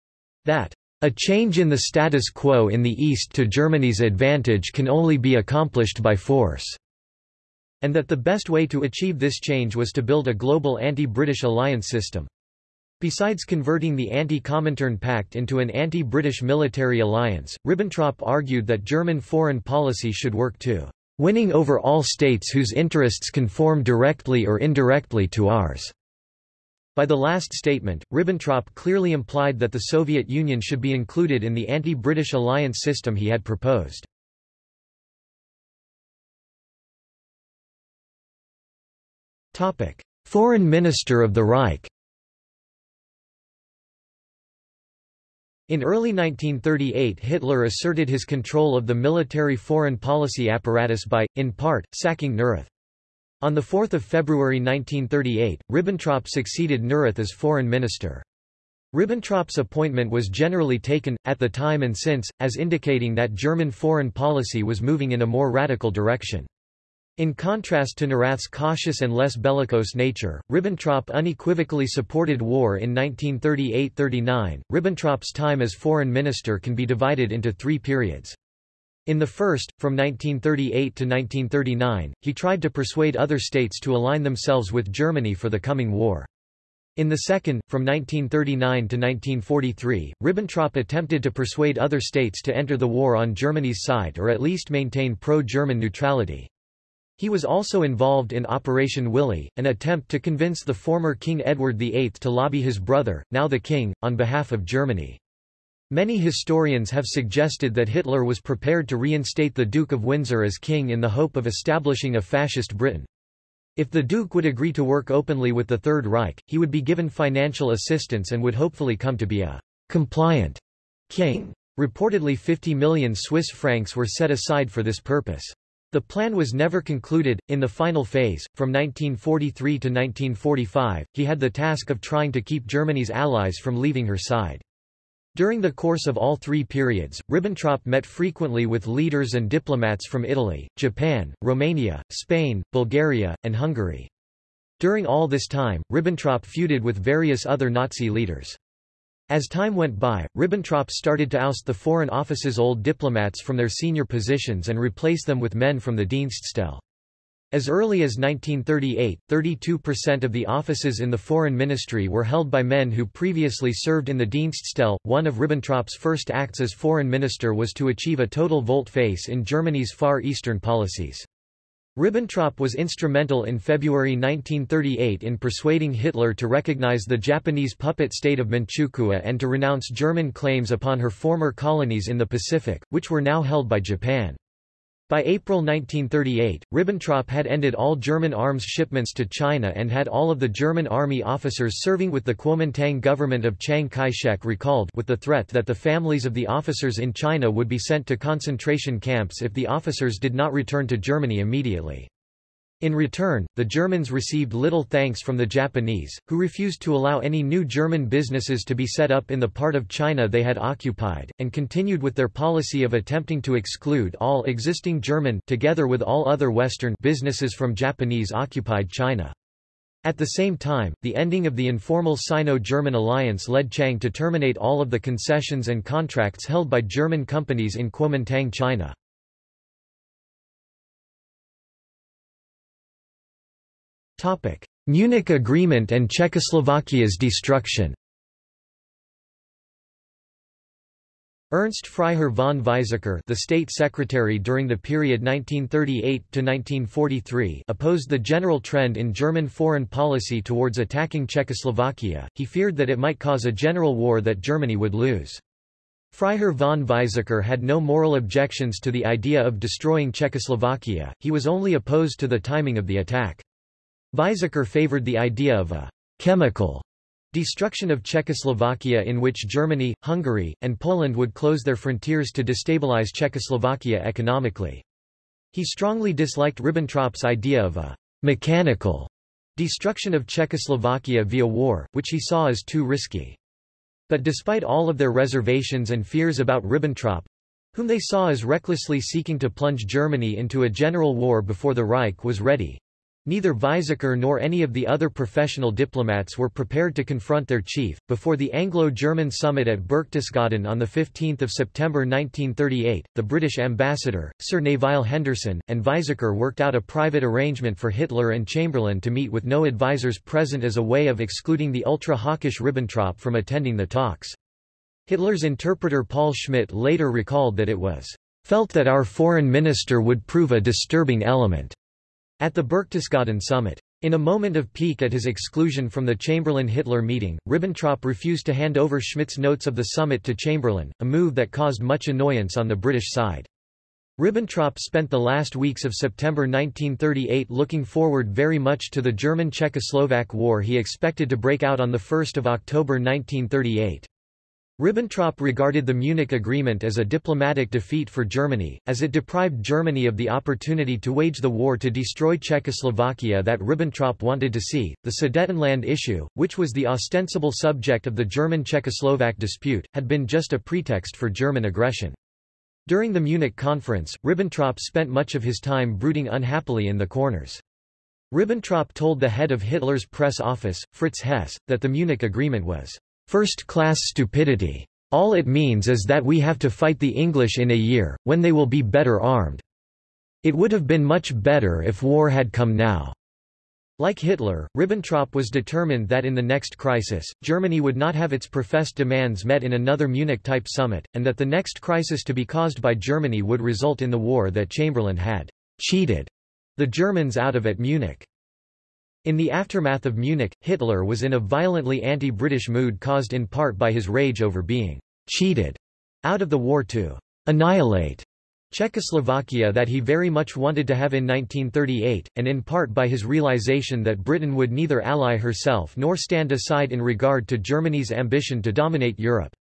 that a change in the status quo in the East to Germany's advantage can only be accomplished by force, and that the best way to achieve this change was to build a global anti-British alliance system. Besides converting the Anti-Comintern Pact into an anti-British military alliance, Ribbentrop argued that German foreign policy should work to winning over all states whose interests conform directly or indirectly to ours. By the last statement, Ribbentrop clearly implied that the Soviet Union should be included in the anti-British alliance system he had proposed. Foreign Minister of the Reich In early 1938 Hitler asserted his control of the military foreign policy apparatus by, in part, sacking Neurath. On 4 February 1938, Ribbentrop succeeded Neurath as foreign minister. Ribbentrop's appointment was generally taken, at the time and since, as indicating that German foreign policy was moving in a more radical direction. In contrast to Neurath's cautious and less bellicose nature, Ribbentrop unequivocally supported war in 1938–39. Ribbentrop's time as foreign minister can be divided into three periods. In the first, from 1938 to 1939, he tried to persuade other states to align themselves with Germany for the coming war. In the second, from 1939 to 1943, Ribbentrop attempted to persuade other states to enter the war on Germany's side or at least maintain pro-German neutrality. He was also involved in Operation Willi, an attempt to convince the former King Edward VIII to lobby his brother, now the king, on behalf of Germany. Many historians have suggested that Hitler was prepared to reinstate the Duke of Windsor as king in the hope of establishing a fascist Britain. If the Duke would agree to work openly with the Third Reich, he would be given financial assistance and would hopefully come to be a compliant king. Reportedly 50 million Swiss francs were set aside for this purpose. The plan was never concluded. In the final phase, from 1943 to 1945, he had the task of trying to keep Germany's allies from leaving her side. During the course of all three periods, Ribbentrop met frequently with leaders and diplomats from Italy, Japan, Romania, Spain, Bulgaria, and Hungary. During all this time, Ribbentrop feuded with various other Nazi leaders. As time went by, Ribbentrop started to oust the Foreign Office's old diplomats from their senior positions and replace them with men from the Dienststelle. As early as 1938, 32% of the offices in the foreign ministry were held by men who previously served in the Dienststelle. One of Ribbentrop's first acts as foreign minister was to achieve a total volte-face in Germany's Far Eastern policies. Ribbentrop was instrumental in February 1938 in persuading Hitler to recognize the Japanese puppet state of Manchukuo and to renounce German claims upon her former colonies in the Pacific, which were now held by Japan. By April 1938, Ribbentrop had ended all German arms shipments to China and had all of the German army officers serving with the Kuomintang government of Chiang Kai-shek recalled with the threat that the families of the officers in China would be sent to concentration camps if the officers did not return to Germany immediately. In return, the Germans received little thanks from the Japanese, who refused to allow any new German businesses to be set up in the part of China they had occupied, and continued with their policy of attempting to exclude all existing German together with all other Western businesses from Japanese-occupied China. At the same time, the ending of the informal Sino-German alliance led Chiang to terminate all of the concessions and contracts held by German companies in Kuomintang China. Topic: Munich Agreement and Czechoslovakia's destruction. Ernst Freiherr von Weizsäcker, the state secretary during the period 1938 to 1943, opposed the general trend in German foreign policy towards attacking Czechoslovakia. He feared that it might cause a general war that Germany would lose. Freiherr von Weizsäcker had no moral objections to the idea of destroying Czechoslovakia, he was only opposed to the timing of the attack. Weizsäcker favored the idea of a chemical destruction of Czechoslovakia in which Germany, Hungary, and Poland would close their frontiers to destabilize Czechoslovakia economically. He strongly disliked Ribbentrop's idea of a mechanical destruction of Czechoslovakia via war, which he saw as too risky. But despite all of their reservations and fears about Ribbentrop, whom they saw as recklessly seeking to plunge Germany into a general war before the Reich was ready, Neither Weizsäcker nor any of the other professional diplomats were prepared to confront their chief. Before the Anglo-German summit at Berchtesgaden on 15 September 1938, the British ambassador, Sir Nevile Henderson, and Weizsäcker worked out a private arrangement for Hitler and Chamberlain to meet with no advisers present as a way of excluding the ultra-hawkish Ribbentrop from attending the talks. Hitler's interpreter Paul Schmidt later recalled that it was felt that our foreign minister would prove a disturbing element at the Berchtesgaden summit, In a moment of pique at his exclusion from the Chamberlain-Hitler meeting, Ribbentrop refused to hand over Schmidt's notes of the summit to Chamberlain, a move that caused much annoyance on the British side. Ribbentrop spent the last weeks of September 1938 looking forward very much to the German-Czechoslovak war he expected to break out on 1 October 1938. Ribbentrop regarded the Munich Agreement as a diplomatic defeat for Germany, as it deprived Germany of the opportunity to wage the war to destroy Czechoslovakia that Ribbentrop wanted to see. The Sudetenland issue, which was the ostensible subject of the German-Czechoslovak dispute, had been just a pretext for German aggression. During the Munich conference, Ribbentrop spent much of his time brooding unhappily in the corners. Ribbentrop told the head of Hitler's press office, Fritz Hesse, that the Munich Agreement was First-class stupidity. All it means is that we have to fight the English in a year, when they will be better armed. It would have been much better if war had come now. Like Hitler, Ribbentrop was determined that in the next crisis, Germany would not have its professed demands met in another Munich-type summit, and that the next crisis to be caused by Germany would result in the war that Chamberlain had cheated the Germans out of at Munich. In the aftermath of Munich, Hitler was in a violently anti-British mood caused in part by his rage over being cheated out of the war to annihilate Czechoslovakia that he very much wanted to have in 1938, and in part by his realization that Britain would neither ally herself nor stand aside in regard to Germany's ambition to dominate Europe.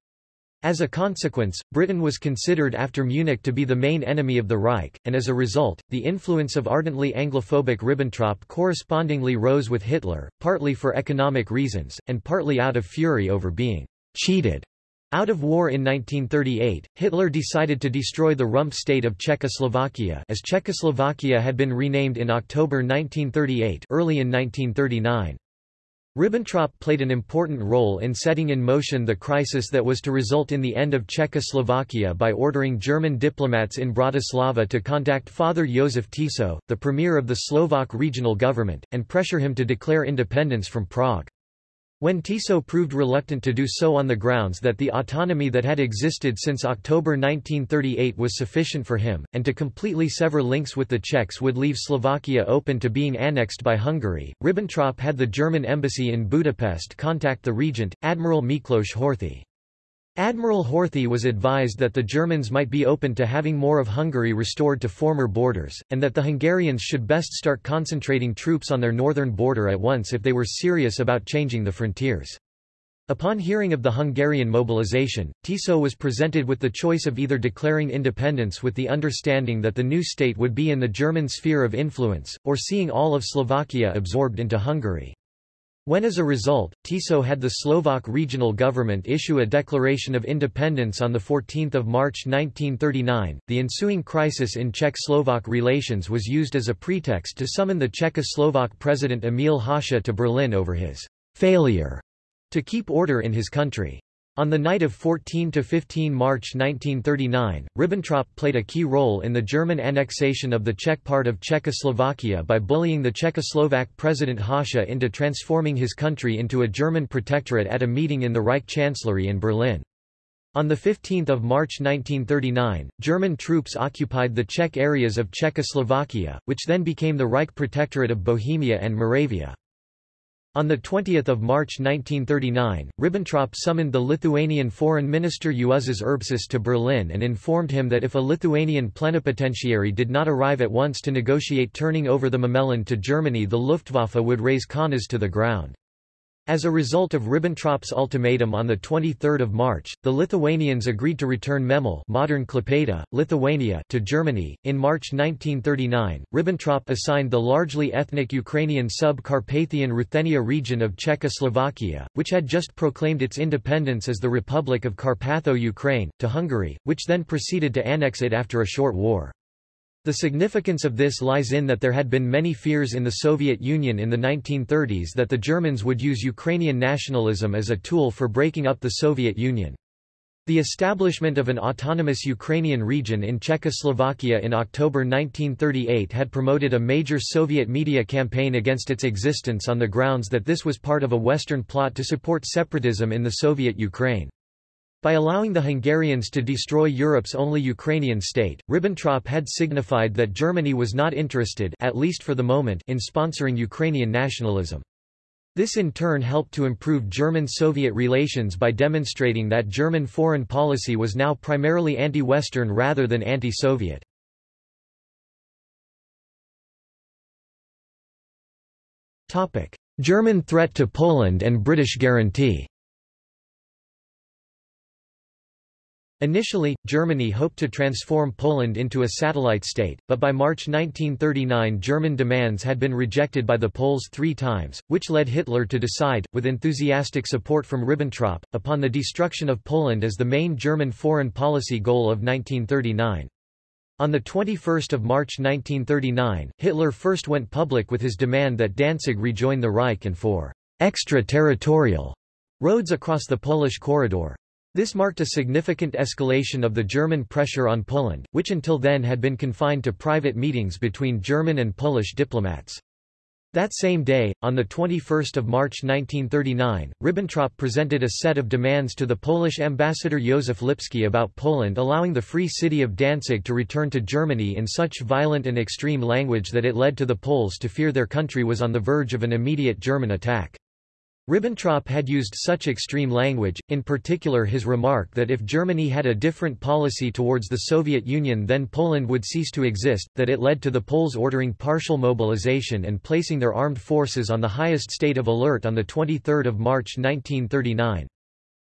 As a consequence, Britain was considered after Munich to be the main enemy of the Reich, and as a result, the influence of ardently Anglophobic Ribbentrop correspondingly rose with Hitler, partly for economic reasons, and partly out of fury over being cheated out of war in 1938, Hitler decided to destroy the rump state of Czechoslovakia as Czechoslovakia had been renamed in October 1938 early in 1939. Ribbentrop played an important role in setting in motion the crisis that was to result in the end of Czechoslovakia by ordering German diplomats in Bratislava to contact Father Josef Tiso, the premier of the Slovak regional government, and pressure him to declare independence from Prague. When Tiso proved reluctant to do so on the grounds that the autonomy that had existed since October 1938 was sufficient for him, and to completely sever links with the Czechs would leave Slovakia open to being annexed by Hungary, Ribbentrop had the German embassy in Budapest contact the regent, Admiral Miklos Horthy. Admiral Horthy was advised that the Germans might be open to having more of Hungary restored to former borders, and that the Hungarians should best start concentrating troops on their northern border at once if they were serious about changing the frontiers. Upon hearing of the Hungarian mobilization, Tiso was presented with the choice of either declaring independence with the understanding that the new state would be in the German sphere of influence, or seeing all of Slovakia absorbed into Hungary. When as a result, Tiso had the Slovak regional government issue a declaration of independence on 14 March 1939, the ensuing crisis in Czech-Slovak relations was used as a pretext to summon the Czechoslovak president Emil Hácha to Berlin over his failure to keep order in his country. On the night of 14–15 March 1939, Ribbentrop played a key role in the German annexation of the Czech part of Czechoslovakia by bullying the Czechoslovak President Hácha into transforming his country into a German protectorate at a meeting in the Reich Chancellery in Berlin. On 15 March 1939, German troops occupied the Czech areas of Czechoslovakia, which then became the Reich Protectorate of Bohemia and Moravia. On 20 March 1939, Ribbentrop summoned the Lithuanian Foreign Minister Juozas Urbšys to Berlin and informed him that if a Lithuanian plenipotentiary did not arrive at once to negotiate turning over the Memelland to Germany the Luftwaffe would raze Kaunas to the ground. As a result of Ribbentrop's ultimatum on 23 March, the Lithuanians agreed to return Memel modern Klaipėda, Lithuania to Germany. In March 1939, Ribbentrop assigned the largely ethnic Ukrainian sub-Carpathian Ruthenia region of Czechoslovakia, which had just proclaimed its independence as the Republic of Carpatho-Ukraine, to Hungary, which then proceeded to annex it after a short war. The significance of this lies in that there had been many fears in the Soviet Union in the 1930s that the Germans would use Ukrainian nationalism as a tool for breaking up the Soviet Union. The establishment of an autonomous Ukrainian region in Czechoslovakia in October 1938 had promoted a major Soviet media campaign against its existence on the grounds that this was part of a Western plot to support separatism in the Soviet Ukraine. By allowing the Hungarians to destroy Europe's only Ukrainian state, Ribbentrop had signified that Germany was not interested at least for the moment in sponsoring Ukrainian nationalism. This in turn helped to improve German-Soviet relations by demonstrating that German foreign policy was now primarily anti-Western rather than anti-Soviet. German threat to Poland and British guarantee Initially, Germany hoped to transform Poland into a satellite state, but by March 1939 German demands had been rejected by the Poles three times, which led Hitler to decide, with enthusiastic support from Ribbentrop, upon the destruction of Poland as the main German foreign policy goal of 1939. On 21 March 1939, Hitler first went public with his demand that Danzig rejoin the Reich and for extraterritorial roads across the Polish corridor. This marked a significant escalation of the German pressure on Poland, which until then had been confined to private meetings between German and Polish diplomats. That same day, on 21 March 1939, Ribbentrop presented a set of demands to the Polish ambassador Józef Lipski about Poland allowing the free city of Danzig to return to Germany in such violent and extreme language that it led to the Poles to fear their country was on the verge of an immediate German attack. Ribbentrop had used such extreme language, in particular his remark that if Germany had a different policy towards the Soviet Union then Poland would cease to exist, that it led to the Poles ordering partial mobilization and placing their armed forces on the highest state of alert on 23 March 1939.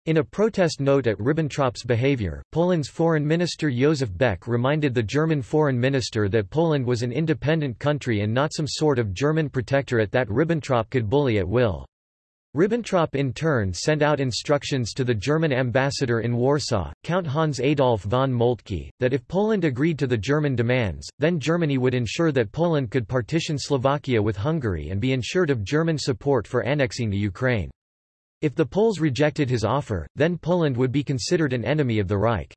In a protest note at Ribbentrop's behavior, Poland's foreign minister Józef Beck reminded the German foreign minister that Poland was an independent country and not some sort of German protectorate that Ribbentrop could bully at will. Ribbentrop in turn sent out instructions to the German ambassador in Warsaw, Count Hans Adolf von Moltke, that if Poland agreed to the German demands, then Germany would ensure that Poland could partition Slovakia with Hungary and be ensured of German support for annexing the Ukraine. If the Poles rejected his offer, then Poland would be considered an enemy of the Reich.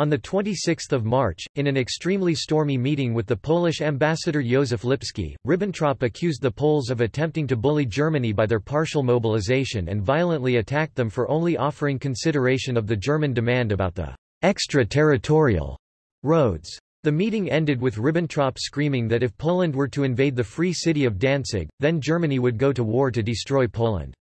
On 26 March, in an extremely stormy meeting with the Polish ambassador Józef Lipski, Ribbentrop accused the Poles of attempting to bully Germany by their partial mobilization and violently attacked them for only offering consideration of the German demand about the extraterritorial roads. The meeting ended with Ribbentrop screaming that if Poland were to invade the free city of Danzig, then Germany would go to war to destroy Poland.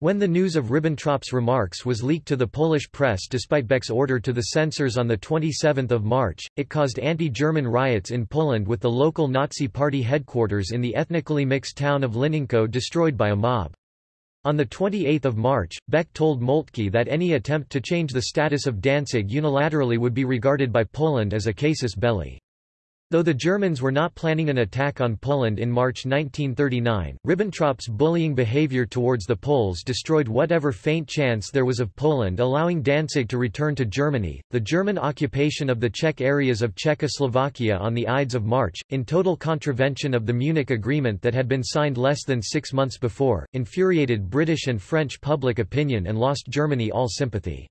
When the news of Ribbentrop's remarks was leaked to the Polish press despite Beck's order to the censors on 27 March, it caused anti-German riots in Poland with the local Nazi party headquarters in the ethnically mixed town of Lininko destroyed by a mob. On 28 March, Beck told Moltke that any attempt to change the status of Danzig unilaterally would be regarded by Poland as a casus belli. Though the Germans were not planning an attack on Poland in March 1939, Ribbentrop's bullying behavior towards the Poles destroyed whatever faint chance there was of Poland allowing Danzig to return to Germany. The German occupation of the Czech areas of Czechoslovakia on the Ides of March, in total contravention of the Munich Agreement that had been signed less than six months before, infuriated British and French public opinion and lost Germany all sympathy.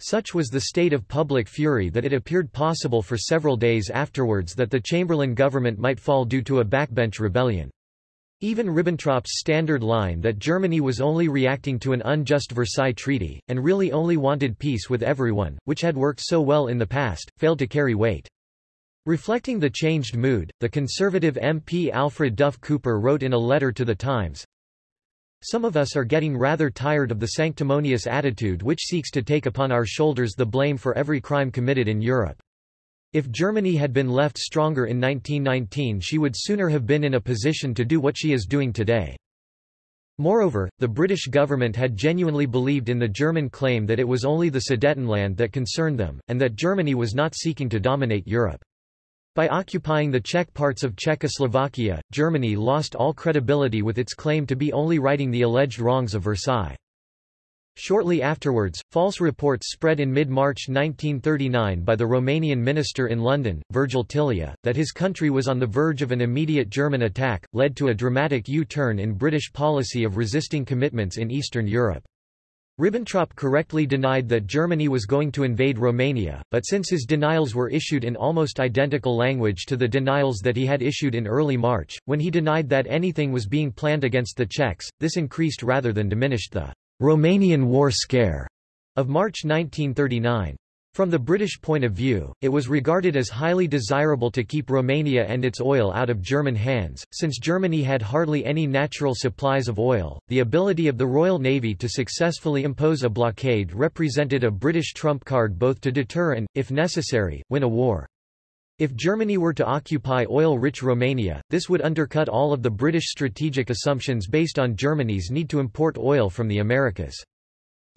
Such was the state of public fury that it appeared possible for several days afterwards that the Chamberlain government might fall due to a backbench rebellion. Even Ribbentrop's standard line that Germany was only reacting to an unjust Versailles Treaty, and really only wanted peace with everyone, which had worked so well in the past, failed to carry weight. Reflecting the changed mood, the conservative MP Alfred Duff Cooper wrote in a letter to The Times, some of us are getting rather tired of the sanctimonious attitude which seeks to take upon our shoulders the blame for every crime committed in Europe. If Germany had been left stronger in 1919 she would sooner have been in a position to do what she is doing today. Moreover, the British government had genuinely believed in the German claim that it was only the Sudetenland that concerned them, and that Germany was not seeking to dominate Europe. By occupying the Czech parts of Czechoslovakia, Germany lost all credibility with its claim to be only righting the alleged wrongs of Versailles. Shortly afterwards, false reports spread in mid-March 1939 by the Romanian minister in London, Virgil Tilea, that his country was on the verge of an immediate German attack, led to a dramatic U-turn in British policy of resisting commitments in Eastern Europe. Ribbentrop correctly denied that Germany was going to invade Romania, but since his denials were issued in almost identical language to the denials that he had issued in early March, when he denied that anything was being planned against the Czechs, this increased rather than diminished the Romanian war scare of March 1939. From the British point of view, it was regarded as highly desirable to keep Romania and its oil out of German hands, since Germany had hardly any natural supplies of oil. The ability of the Royal Navy to successfully impose a blockade represented a British trump card both to deter and, if necessary, win a war. If Germany were to occupy oil-rich Romania, this would undercut all of the British strategic assumptions based on Germany's need to import oil from the Americas.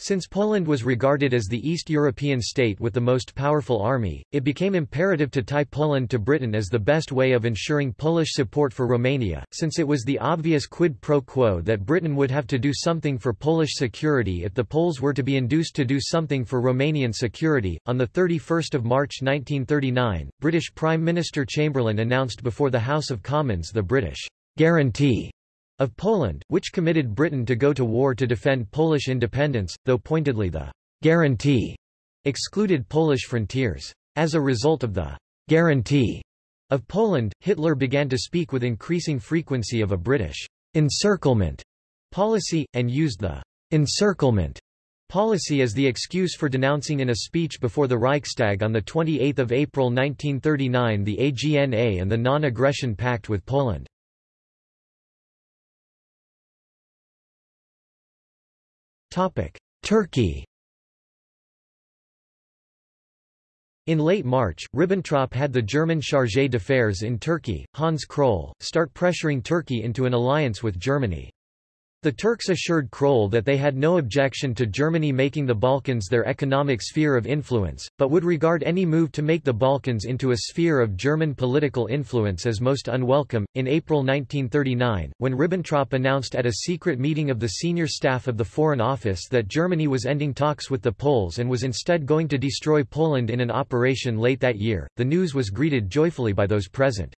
Since Poland was regarded as the East European state with the most powerful army, it became imperative to tie Poland to Britain as the best way of ensuring Polish support for Romania, since it was the obvious quid pro quo that Britain would have to do something for Polish security if the Poles were to be induced to do something for Romanian security. On 31 March 1939, British Prime Minister Chamberlain announced before the House of Commons the British guarantee of Poland, which committed Britain to go to war to defend Polish independence, though pointedly the guarantee excluded Polish frontiers. As a result of the guarantee of Poland, Hitler began to speak with increasing frequency of a British encirclement policy, and used the encirclement policy as the excuse for denouncing in a speech before the Reichstag on 28 April 1939 the AGNA and the Non-Aggression Pact with Poland. Turkey In late March, Ribbentrop had the German chargé d'affaires in Turkey, Hans Kroll, start pressuring Turkey into an alliance with Germany. The Turks assured Kroll that they had no objection to Germany making the Balkans their economic sphere of influence, but would regard any move to make the Balkans into a sphere of German political influence as most unwelcome. In April 1939, when Ribbentrop announced at a secret meeting of the senior staff of the Foreign Office that Germany was ending talks with the Poles and was instead going to destroy Poland in an operation late that year, the news was greeted joyfully by those present.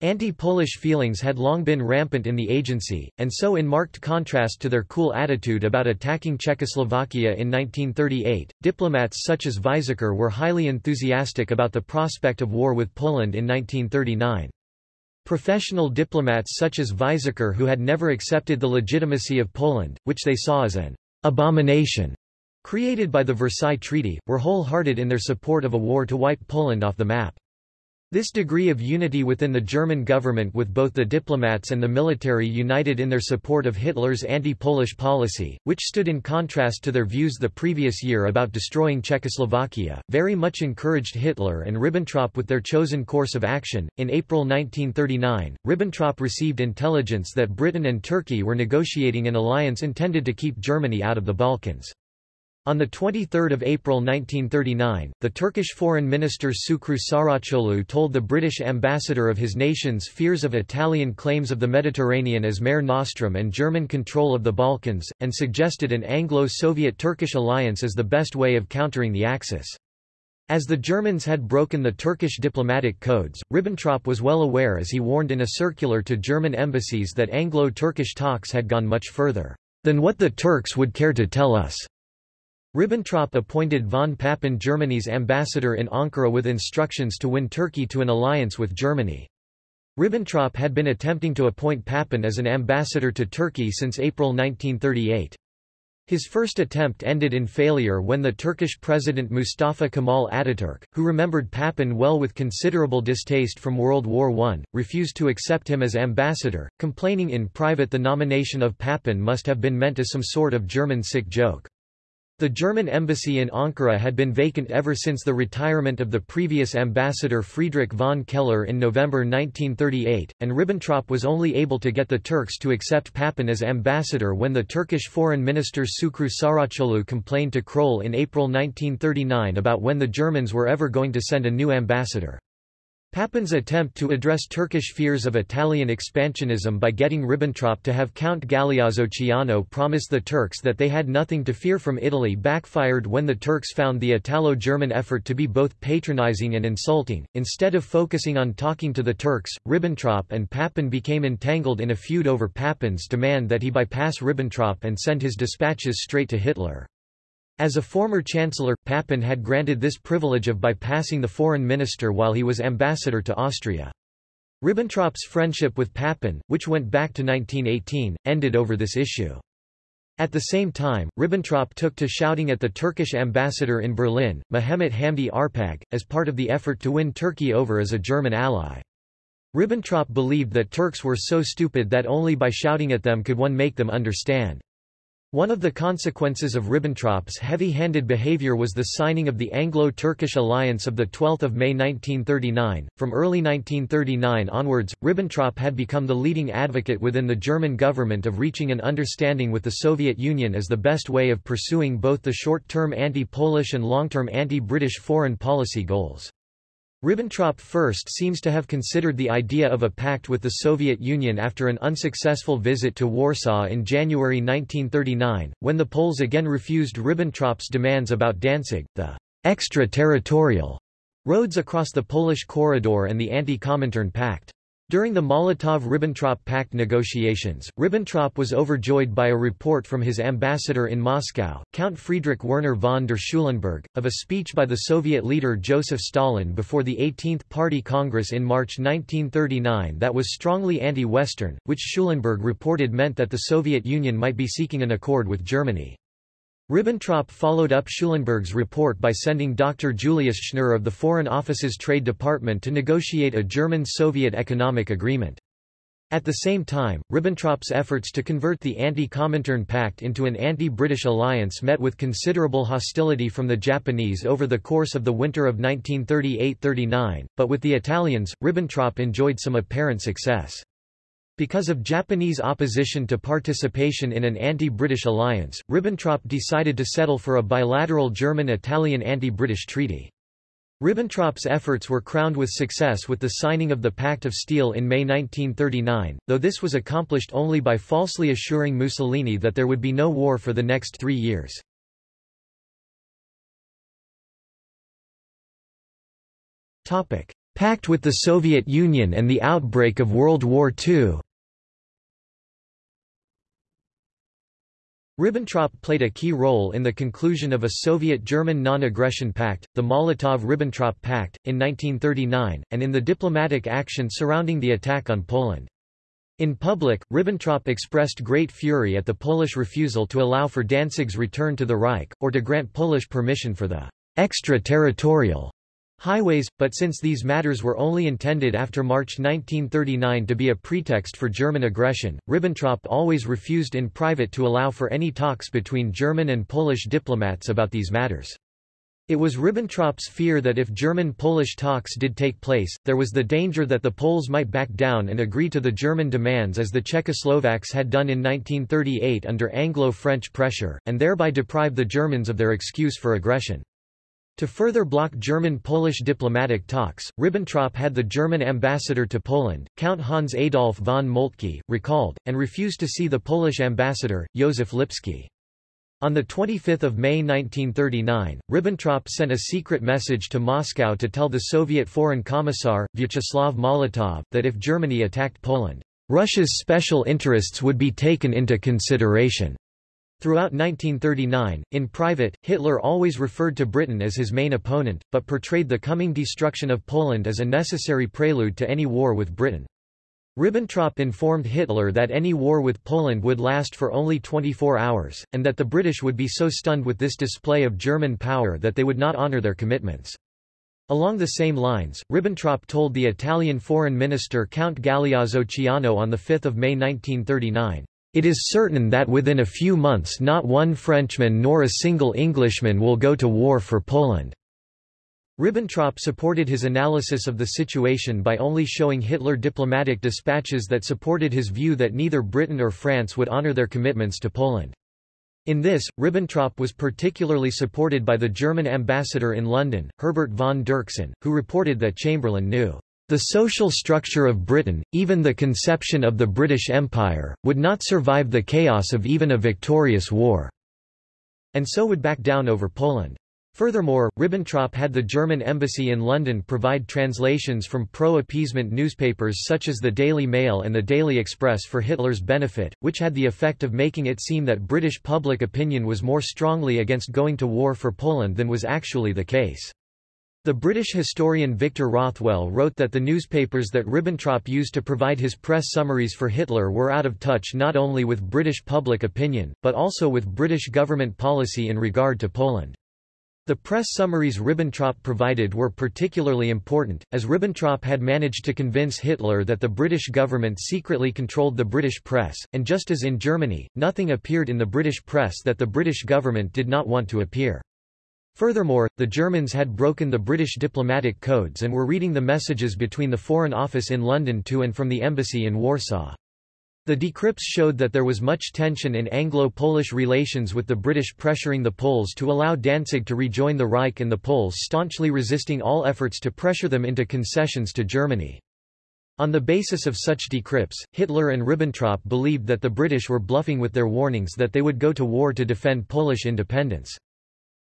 Anti-Polish feelings had long been rampant in the agency, and so in marked contrast to their cool attitude about attacking Czechoslovakia in 1938, diplomats such as Weizsäcker were highly enthusiastic about the prospect of war with Poland in 1939. Professional diplomats such as Weizsäcker who had never accepted the legitimacy of Poland, which they saw as an abomination created by the Versailles Treaty, were wholehearted in their support of a war to wipe Poland off the map. This degree of unity within the German government with both the diplomats and the military united in their support of Hitler's anti-Polish policy, which stood in contrast to their views the previous year about destroying Czechoslovakia, very much encouraged Hitler and Ribbentrop with their chosen course of action. In April 1939, Ribbentrop received intelligence that Britain and Turkey were negotiating an alliance intended to keep Germany out of the Balkans. On 23 April 1939, the Turkish Foreign Minister Şükrü Saraçoğlu told the British ambassador of his nation's fears of Italian claims of the Mediterranean as Mare Nostrum and German control of the Balkans, and suggested an Anglo-Soviet-Turkish alliance as the best way of countering the Axis. As the Germans had broken the Turkish diplomatic codes, Ribbentrop was well aware as he warned in a circular to German embassies that Anglo-Turkish talks had gone much further than what the Turks would care to tell us. Ribbentrop appointed von Papen Germany's ambassador in Ankara with instructions to win Turkey to an alliance with Germany. Ribbentrop had been attempting to appoint Papen as an ambassador to Turkey since April 1938. His first attempt ended in failure when the Turkish President Mustafa Kemal Ataturk, who remembered Papen well with considerable distaste from World War I, refused to accept him as ambassador, complaining in private the nomination of Papen must have been meant as some sort of German sick joke. The German embassy in Ankara had been vacant ever since the retirement of the previous ambassador Friedrich von Keller in November 1938, and Ribbentrop was only able to get the Turks to accept Papen as ambassador when the Turkish foreign minister Şükrü Saraçoğlu complained to Kroll in April 1939 about when the Germans were ever going to send a new ambassador. Papen's attempt to address Turkish fears of Italian expansionism by getting Ribbentrop to have Count Galeazzo Ciano promise the Turks that they had nothing to fear from Italy backfired when the Turks found the Italo-German effort to be both patronizing and insulting. Instead of focusing on talking to the Turks, Ribbentrop and Papen became entangled in a feud over Papen's demand that he bypass Ribbentrop and send his dispatches straight to Hitler. As a former chancellor, Papen had granted this privilege of bypassing the foreign minister while he was ambassador to Austria. Ribbentrop's friendship with Papen, which went back to 1918, ended over this issue. At the same time, Ribbentrop took to shouting at the Turkish ambassador in Berlin, Mehmet Hamdi Arpag, as part of the effort to win Turkey over as a German ally. Ribbentrop believed that Turks were so stupid that only by shouting at them could one make them understand. One of the consequences of Ribbentrop's heavy-handed behavior was the signing of the Anglo-Turkish alliance of 12 May 1939. From early 1939 onwards, Ribbentrop had become the leading advocate within the German government of reaching an understanding with the Soviet Union as the best way of pursuing both the short-term anti-Polish and long-term anti-British foreign policy goals. Ribbentrop first seems to have considered the idea of a pact with the Soviet Union after an unsuccessful visit to Warsaw in January 1939, when the Poles again refused Ribbentrop's demands about Danzig, the extraterritorial roads across the Polish corridor and the anti-Comintern Pact. During the Molotov–Ribbentrop Pact negotiations, Ribbentrop was overjoyed by a report from his ambassador in Moscow, Count Friedrich Werner von der Schulenburg, of a speech by the Soviet leader Joseph Stalin before the 18th Party Congress in March 1939 that was strongly anti-Western, which Schulenburg reported meant that the Soviet Union might be seeking an accord with Germany. Ribbentrop followed up Schulenburg's report by sending Dr. Julius Schnurr of the Foreign Office's Trade Department to negotiate a German-Soviet economic agreement. At the same time, Ribbentrop's efforts to convert the anti-Comintern Pact into an anti-British alliance met with considerable hostility from the Japanese over the course of the winter of 1938–39, but with the Italians, Ribbentrop enjoyed some apparent success. Because of Japanese opposition to participation in an anti-British alliance, Ribbentrop decided to settle for a bilateral German-Italian anti-British treaty. Ribbentrop's efforts were crowned with success with the signing of the Pact of Steel in May 1939, though this was accomplished only by falsely assuring Mussolini that there would be no war for the next three years. Pact with the Soviet Union and the outbreak of World War II Ribbentrop played a key role in the conclusion of a Soviet-German non-aggression pact, the Molotov–Ribbentrop Pact, in 1939, and in the diplomatic action surrounding the attack on Poland. In public, Ribbentrop expressed great fury at the Polish refusal to allow for Danzig's return to the Reich, or to grant Polish permission for the extraterritorial highways, but since these matters were only intended after March 1939 to be a pretext for German aggression, Ribbentrop always refused in private to allow for any talks between German and Polish diplomats about these matters. It was Ribbentrop's fear that if German-Polish talks did take place, there was the danger that the Poles might back down and agree to the German demands as the Czechoslovaks had done in 1938 under Anglo-French pressure, and thereby deprive the Germans of their excuse for aggression. To further block German-Polish diplomatic talks, Ribbentrop had the German ambassador to Poland, Count Hans Adolf von Moltke, recalled, and refused to see the Polish ambassador, Józef Lipski. On 25 May 1939, Ribbentrop sent a secret message to Moscow to tell the Soviet Foreign Commissar, Vyacheslav Molotov, that if Germany attacked Poland, Russia's special interests would be taken into consideration. Throughout 1939, in private, Hitler always referred to Britain as his main opponent, but portrayed the coming destruction of Poland as a necessary prelude to any war with Britain. Ribbentrop informed Hitler that any war with Poland would last for only 24 hours, and that the British would be so stunned with this display of German power that they would not honour their commitments. Along the same lines, Ribbentrop told the Italian foreign minister Count Galeazzo Ciano on 5 May 1939, it is certain that within a few months not one Frenchman nor a single Englishman will go to war for Poland. Ribbentrop supported his analysis of the situation by only showing Hitler diplomatic dispatches that supported his view that neither Britain or France would honor their commitments to Poland. In this, Ribbentrop was particularly supported by the German ambassador in London, Herbert von Dirksen, who reported that Chamberlain knew the social structure of Britain, even the conception of the British Empire, would not survive the chaos of even a victorious war, and so would back down over Poland. Furthermore, Ribbentrop had the German embassy in London provide translations from pro-appeasement newspapers such as the Daily Mail and the Daily Express for Hitler's benefit, which had the effect of making it seem that British public opinion was more strongly against going to war for Poland than was actually the case. The British historian Victor Rothwell wrote that the newspapers that Ribbentrop used to provide his press summaries for Hitler were out of touch not only with British public opinion, but also with British government policy in regard to Poland. The press summaries Ribbentrop provided were particularly important, as Ribbentrop had managed to convince Hitler that the British government secretly controlled the British press, and just as in Germany, nothing appeared in the British press that the British government did not want to appear. Furthermore, the Germans had broken the British diplomatic codes and were reading the messages between the Foreign Office in London to and from the embassy in Warsaw. The decrypts showed that there was much tension in Anglo-Polish relations with the British pressuring the Poles to allow Danzig to rejoin the Reich and the Poles staunchly resisting all efforts to pressure them into concessions to Germany. On the basis of such decrypts, Hitler and Ribbentrop believed that the British were bluffing with their warnings that they would go to war to defend Polish independence.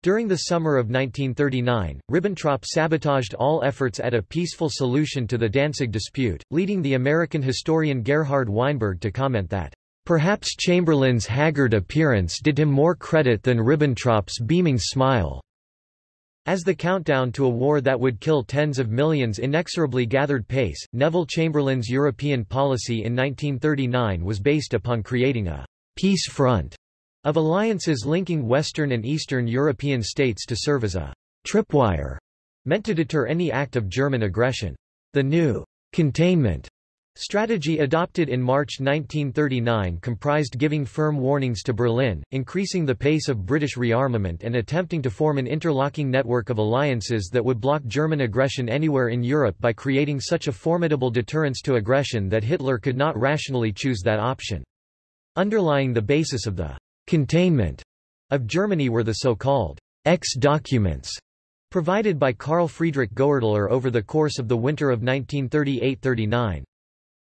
During the summer of 1939, Ribbentrop sabotaged all efforts at a peaceful solution to the Danzig dispute, leading the American historian Gerhard Weinberg to comment that, "...perhaps Chamberlain's haggard appearance did him more credit than Ribbentrop's beaming smile." As the countdown to a war that would kill tens of millions inexorably gathered pace, Neville Chamberlain's European policy in 1939 was based upon creating a peace front of alliances linking Western and Eastern European states to serve as a tripwire meant to deter any act of German aggression. The new containment strategy adopted in March 1939 comprised giving firm warnings to Berlin, increasing the pace of British rearmament and attempting to form an interlocking network of alliances that would block German aggression anywhere in Europe by creating such a formidable deterrence to aggression that Hitler could not rationally choose that option. Underlying the basis of the containment of Germany were the so-called X documents provided by Karl Friedrich Goerdeler over the course of the winter of 1938–39.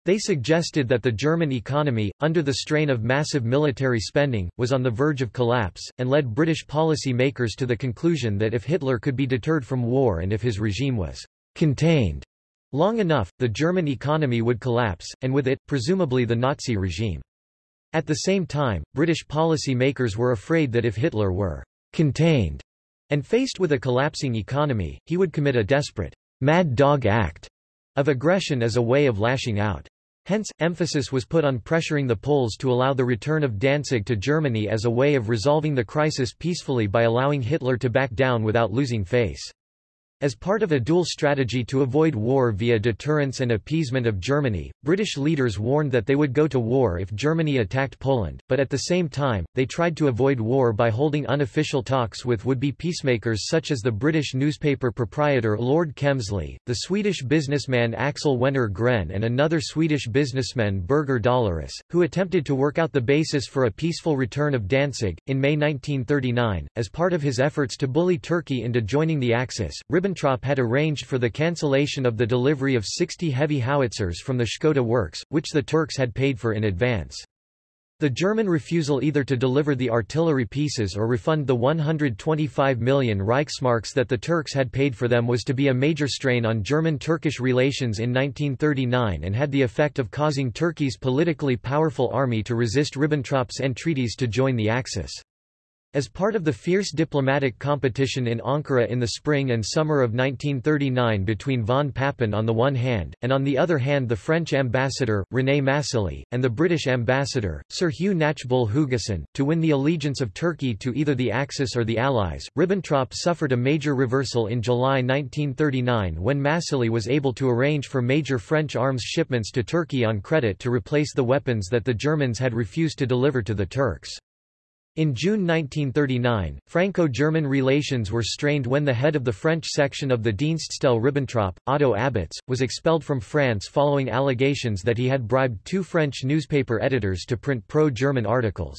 They suggested that the German economy, under the strain of massive military spending, was on the verge of collapse, and led British policy makers to the conclusion that if Hitler could be deterred from war and if his regime was contained long enough, the German economy would collapse, and with it, presumably the Nazi regime. At the same time, British policy makers were afraid that if Hitler were contained and faced with a collapsing economy, he would commit a desperate mad dog act of aggression as a way of lashing out. Hence, emphasis was put on pressuring the Poles to allow the return of Danzig to Germany as a way of resolving the crisis peacefully by allowing Hitler to back down without losing face. As part of a dual strategy to avoid war via deterrence and appeasement of Germany, British leaders warned that they would go to war if Germany attacked Poland, but at the same time, they tried to avoid war by holding unofficial talks with would-be peacemakers such as the British newspaper proprietor Lord Kemsley, the Swedish businessman Axel Wenner Gren and another Swedish businessman Birger Dahlerus, who attempted to work out the basis for a peaceful return of Danzig. In May 1939, as part of his efforts to bully Turkey into joining the Axis, had arranged for the cancellation of the delivery of 60 heavy howitzers from the Škoda works, which the Turks had paid for in advance. The German refusal either to deliver the artillery pieces or refund the 125 million Reichsmarks that the Turks had paid for them was to be a major strain on German-Turkish relations in 1939 and had the effect of causing Turkey's politically powerful army to resist Ribbentrop's entreaties to join the Axis. As part of the fierce diplomatic competition in Ankara in the spring and summer of 1939 between von Papen on the one hand, and on the other hand the French ambassador, René Massigli, and the British ambassador, Sir Hugh Knatchbull Hugessen, to win the allegiance of Turkey to either the Axis or the Allies, Ribbentrop suffered a major reversal in July 1939 when Massigli was able to arrange for major French arms shipments to Turkey on credit to replace the weapons that the Germans had refused to deliver to the Turks. In June 1939, Franco-German relations were strained when the head of the French section of the Dienststelle Ribbentrop, Otto Abetz, was expelled from France following allegations that he had bribed two French newspaper editors to print pro-German articles.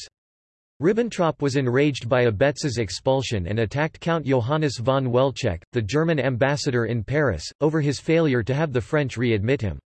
Ribbentrop was enraged by Abetz's expulsion and attacked Count Johannes von Welczeck, the German ambassador in Paris, over his failure to have the French readmit him.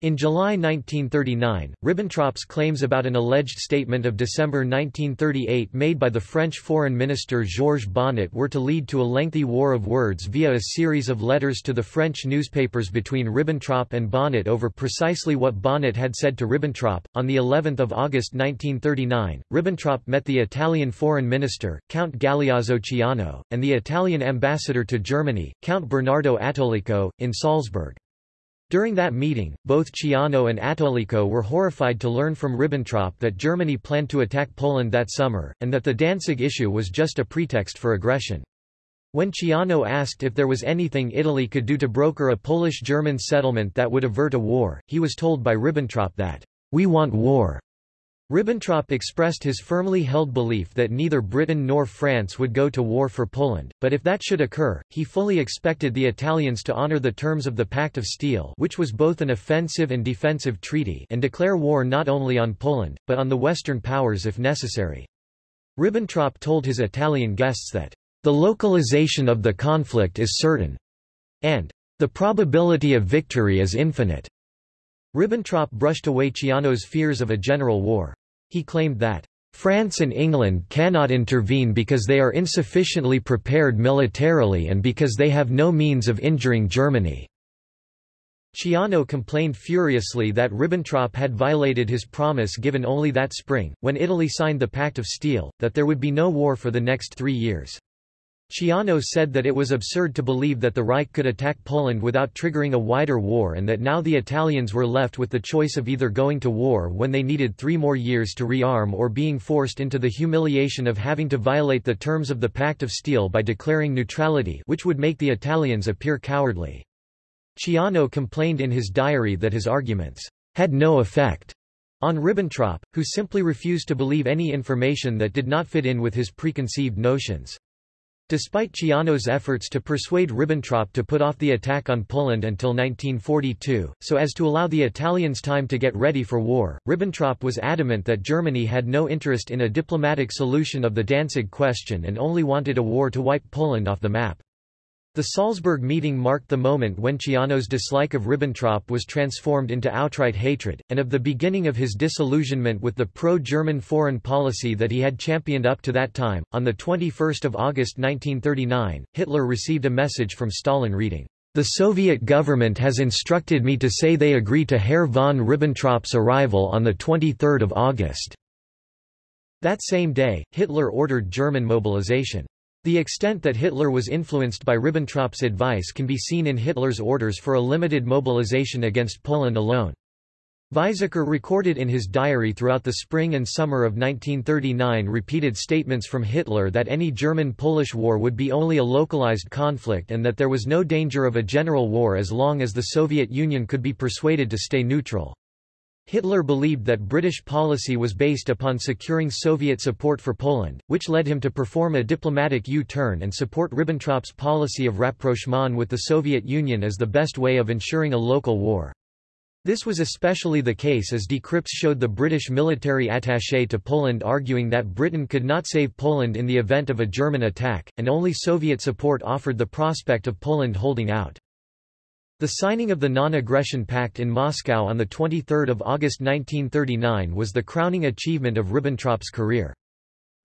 In July 1939, Ribbentrop's claims about an alleged statement of December 1938 made by the French Foreign Minister Georges Bonnet were to lead to a lengthy war of words via a series of letters to the French newspapers between Ribbentrop and Bonnet over precisely what Bonnet had said to Ribbentrop. On the 11th of August 1939, Ribbentrop met the Italian Foreign Minister, Count Galeazzo Ciano, and the Italian ambassador to Germany, Count Bernardo Attolico, in Salzburg. During that meeting, both Ciano and Attolico were horrified to learn from Ribbentrop that Germany planned to attack Poland that summer, and that the Danzig issue was just a pretext for aggression. When Ciano asked if there was anything Italy could do to broker a Polish-German settlement that would avert a war, he was told by Ribbentrop that, "'We want war. Ribbentrop expressed his firmly held belief that neither Britain nor France would go to war for Poland, but if that should occur, he fully expected the Italians to honour the terms of the Pact of Steel which was both an offensive and defensive treaty and declare war not only on Poland, but on the Western powers if necessary. Ribbentrop told his Italian guests that, "...the localization of the conflict is certain," and, "...the probability of victory is infinite." Ribbentrop brushed away Ciano's fears of a general war. He claimed that, "...France and England cannot intervene because they are insufficiently prepared militarily and because they have no means of injuring Germany." Ciano complained furiously that Ribbentrop had violated his promise given only that spring, when Italy signed the Pact of Steel, that there would be no war for the next three years. Ciano said that it was absurd to believe that the Reich could attack Poland without triggering a wider war and that now the Italians were left with the choice of either going to war when they needed three more years to rearm or being forced into the humiliation of having to violate the terms of the Pact of Steel by declaring neutrality which would make the Italians appear cowardly. Ciano complained in his diary that his arguments had no effect on Ribbentrop, who simply refused to believe any information that did not fit in with his preconceived notions. Despite Ciano's efforts to persuade Ribbentrop to put off the attack on Poland until 1942, so as to allow the Italians time to get ready for war, Ribbentrop was adamant that Germany had no interest in a diplomatic solution of the Danzig question and only wanted a war to wipe Poland off the map. The Salzburg meeting marked the moment when Ciano's dislike of Ribbentrop was transformed into outright hatred, and of the beginning of his disillusionment with the pro-German foreign policy that he had championed up to that time. On the 21 August 1939, Hitler received a message from Stalin reading, The Soviet government has instructed me to say they agree to Herr von Ribbentrop's arrival on 23 August. That same day, Hitler ordered German mobilization. The extent that Hitler was influenced by Ribbentrop's advice can be seen in Hitler's orders for a limited mobilization against Poland alone. Weizsäcker recorded in his diary throughout the spring and summer of 1939 repeated statements from Hitler that any German-Polish war would be only a localized conflict and that there was no danger of a general war as long as the Soviet Union could be persuaded to stay neutral. Hitler believed that British policy was based upon securing Soviet support for Poland, which led him to perform a diplomatic U-turn and support Ribbentrop's policy of rapprochement with the Soviet Union as the best way of ensuring a local war. This was especially the case as Decrypts showed the British military attaché to Poland arguing that Britain could not save Poland in the event of a German attack, and only Soviet support offered the prospect of Poland holding out. The signing of the Non-Aggression Pact in Moscow on 23 August 1939 was the crowning achievement of Ribbentrop's career.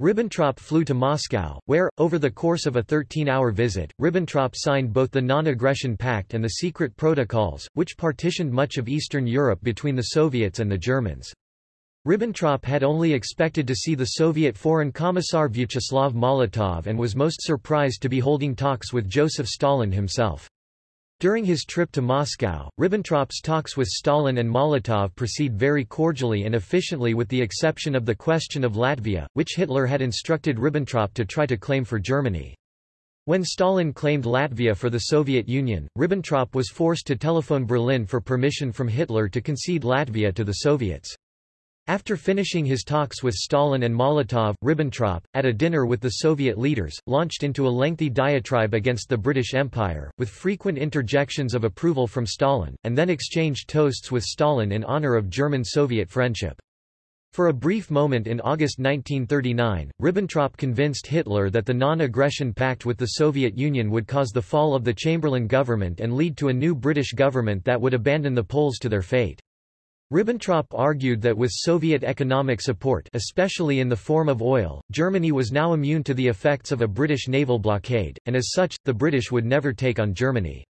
Ribbentrop flew to Moscow, where, over the course of a 13-hour visit, Ribbentrop signed both the Non-Aggression Pact and the secret protocols, which partitioned much of Eastern Europe between the Soviets and the Germans. Ribbentrop had only expected to see the Soviet Foreign Commissar Vyacheslav Molotov and was most surprised to be holding talks with Joseph Stalin himself. During his trip to Moscow, Ribbentrop's talks with Stalin and Molotov proceed very cordially and efficiently with the exception of the question of Latvia, which Hitler had instructed Ribbentrop to try to claim for Germany. When Stalin claimed Latvia for the Soviet Union, Ribbentrop was forced to telephone Berlin for permission from Hitler to concede Latvia to the Soviets. After finishing his talks with Stalin and Molotov, Ribbentrop, at a dinner with the Soviet leaders, launched into a lengthy diatribe against the British Empire, with frequent interjections of approval from Stalin, and then exchanged toasts with Stalin in honor of German-Soviet friendship. For a brief moment in August 1939, Ribbentrop convinced Hitler that the non-aggression pact with the Soviet Union would cause the fall of the Chamberlain government and lead to a new British government that would abandon the Poles to their fate. Ribbentrop argued that with Soviet economic support especially in the form of oil, Germany was now immune to the effects of a British naval blockade, and as such, the British would never take on Germany.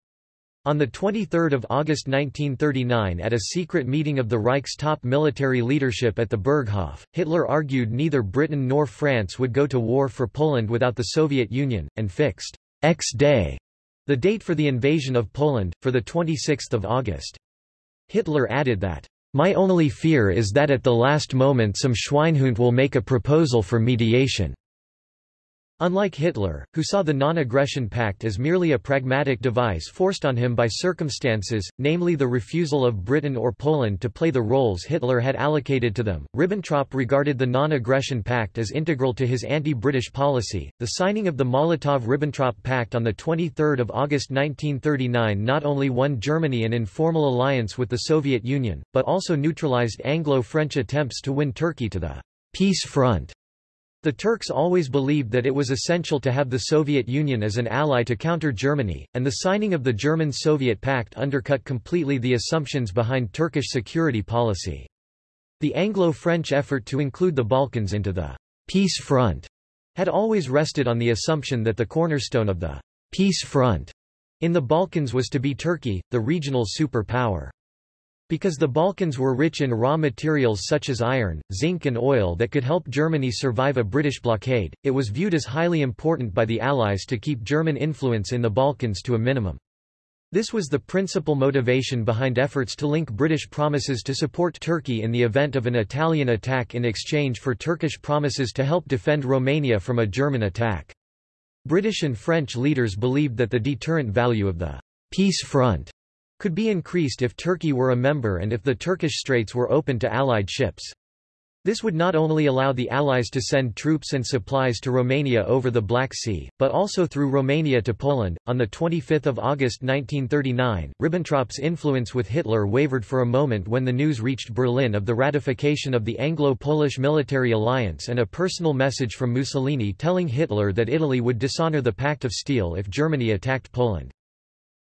On 23 August 1939 at a secret meeting of the Reich's top military leadership at the Berghof, Hitler argued neither Britain nor France would go to war for Poland without the Soviet Union, and fixed X-Day, the date for the invasion of Poland, for 26 August. Hitler added that, "...my only fear is that at the last moment some Schweinhund will make a proposal for mediation." Unlike Hitler, who saw the Non-Aggression Pact as merely a pragmatic device forced on him by circumstances, namely the refusal of Britain or Poland to play the roles Hitler had allocated to them, Ribbentrop regarded the Non-Aggression Pact as integral to his anti-British policy. The signing of the Molotov-Ribbentrop Pact on 23 August 1939 not only won Germany an informal alliance with the Soviet Union, but also neutralized Anglo-French attempts to win Turkey to the peace front. The Turks always believed that it was essential to have the Soviet Union as an ally to counter Germany, and the signing of the German-Soviet Pact undercut completely the assumptions behind Turkish security policy. The Anglo-French effort to include the Balkans into the peace front had always rested on the assumption that the cornerstone of the peace front in the Balkans was to be Turkey, the regional superpower. Because the Balkans were rich in raw materials such as iron, zinc and oil that could help Germany survive a British blockade, it was viewed as highly important by the Allies to keep German influence in the Balkans to a minimum. This was the principal motivation behind efforts to link British promises to support Turkey in the event of an Italian attack in exchange for Turkish promises to help defend Romania from a German attack. British and French leaders believed that the deterrent value of the peace front could be increased if Turkey were a member and if the Turkish Straits were open to Allied ships. This would not only allow the Allies to send troops and supplies to Romania over the Black Sea, but also through Romania to Poland. On 25 August 1939, Ribbentrop's influence with Hitler wavered for a moment when the news reached Berlin of the ratification of the Anglo-Polish military alliance and a personal message from Mussolini telling Hitler that Italy would dishonor the Pact of Steel if Germany attacked Poland.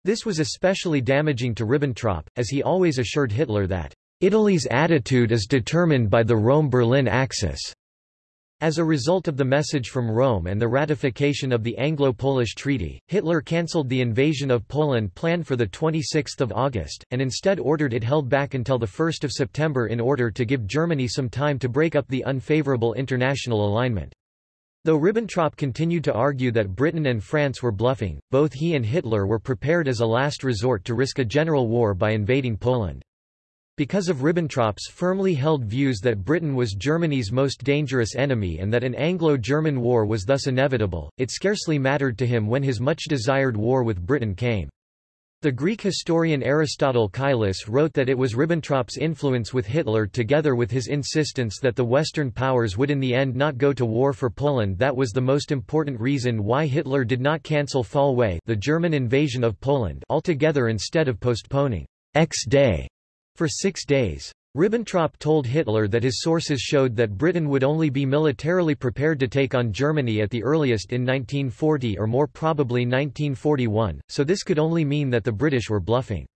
This was especially damaging to Ribbentrop, as he always assured Hitler that, "...Italy's attitude is determined by the Rome-Berlin axis." As a result of the message from Rome and the ratification of the Anglo-Polish Treaty, Hitler cancelled the invasion of Poland planned for 26 August, and instead ordered it held back until 1 September in order to give Germany some time to break up the unfavourable international alignment. Though Ribbentrop continued to argue that Britain and France were bluffing, both he and Hitler were prepared as a last resort to risk a general war by invading Poland. Because of Ribbentrop's firmly held views that Britain was Germany's most dangerous enemy and that an Anglo-German war was thus inevitable, it scarcely mattered to him when his much-desired war with Britain came. The Greek historian Aristotle Kallis wrote that it was Ribbentrop's influence with Hitler together with his insistence that the Western powers would in the end not go to war for Poland that was the most important reason why Hitler did not cancel Fall Weiss the German invasion of Poland altogether instead of postponing X-Day for six days. Ribbentrop told Hitler that his sources showed that Britain would only be militarily prepared to take on Germany at the earliest in 1940 or more probably 1941, so this could only mean that the British were bluffing.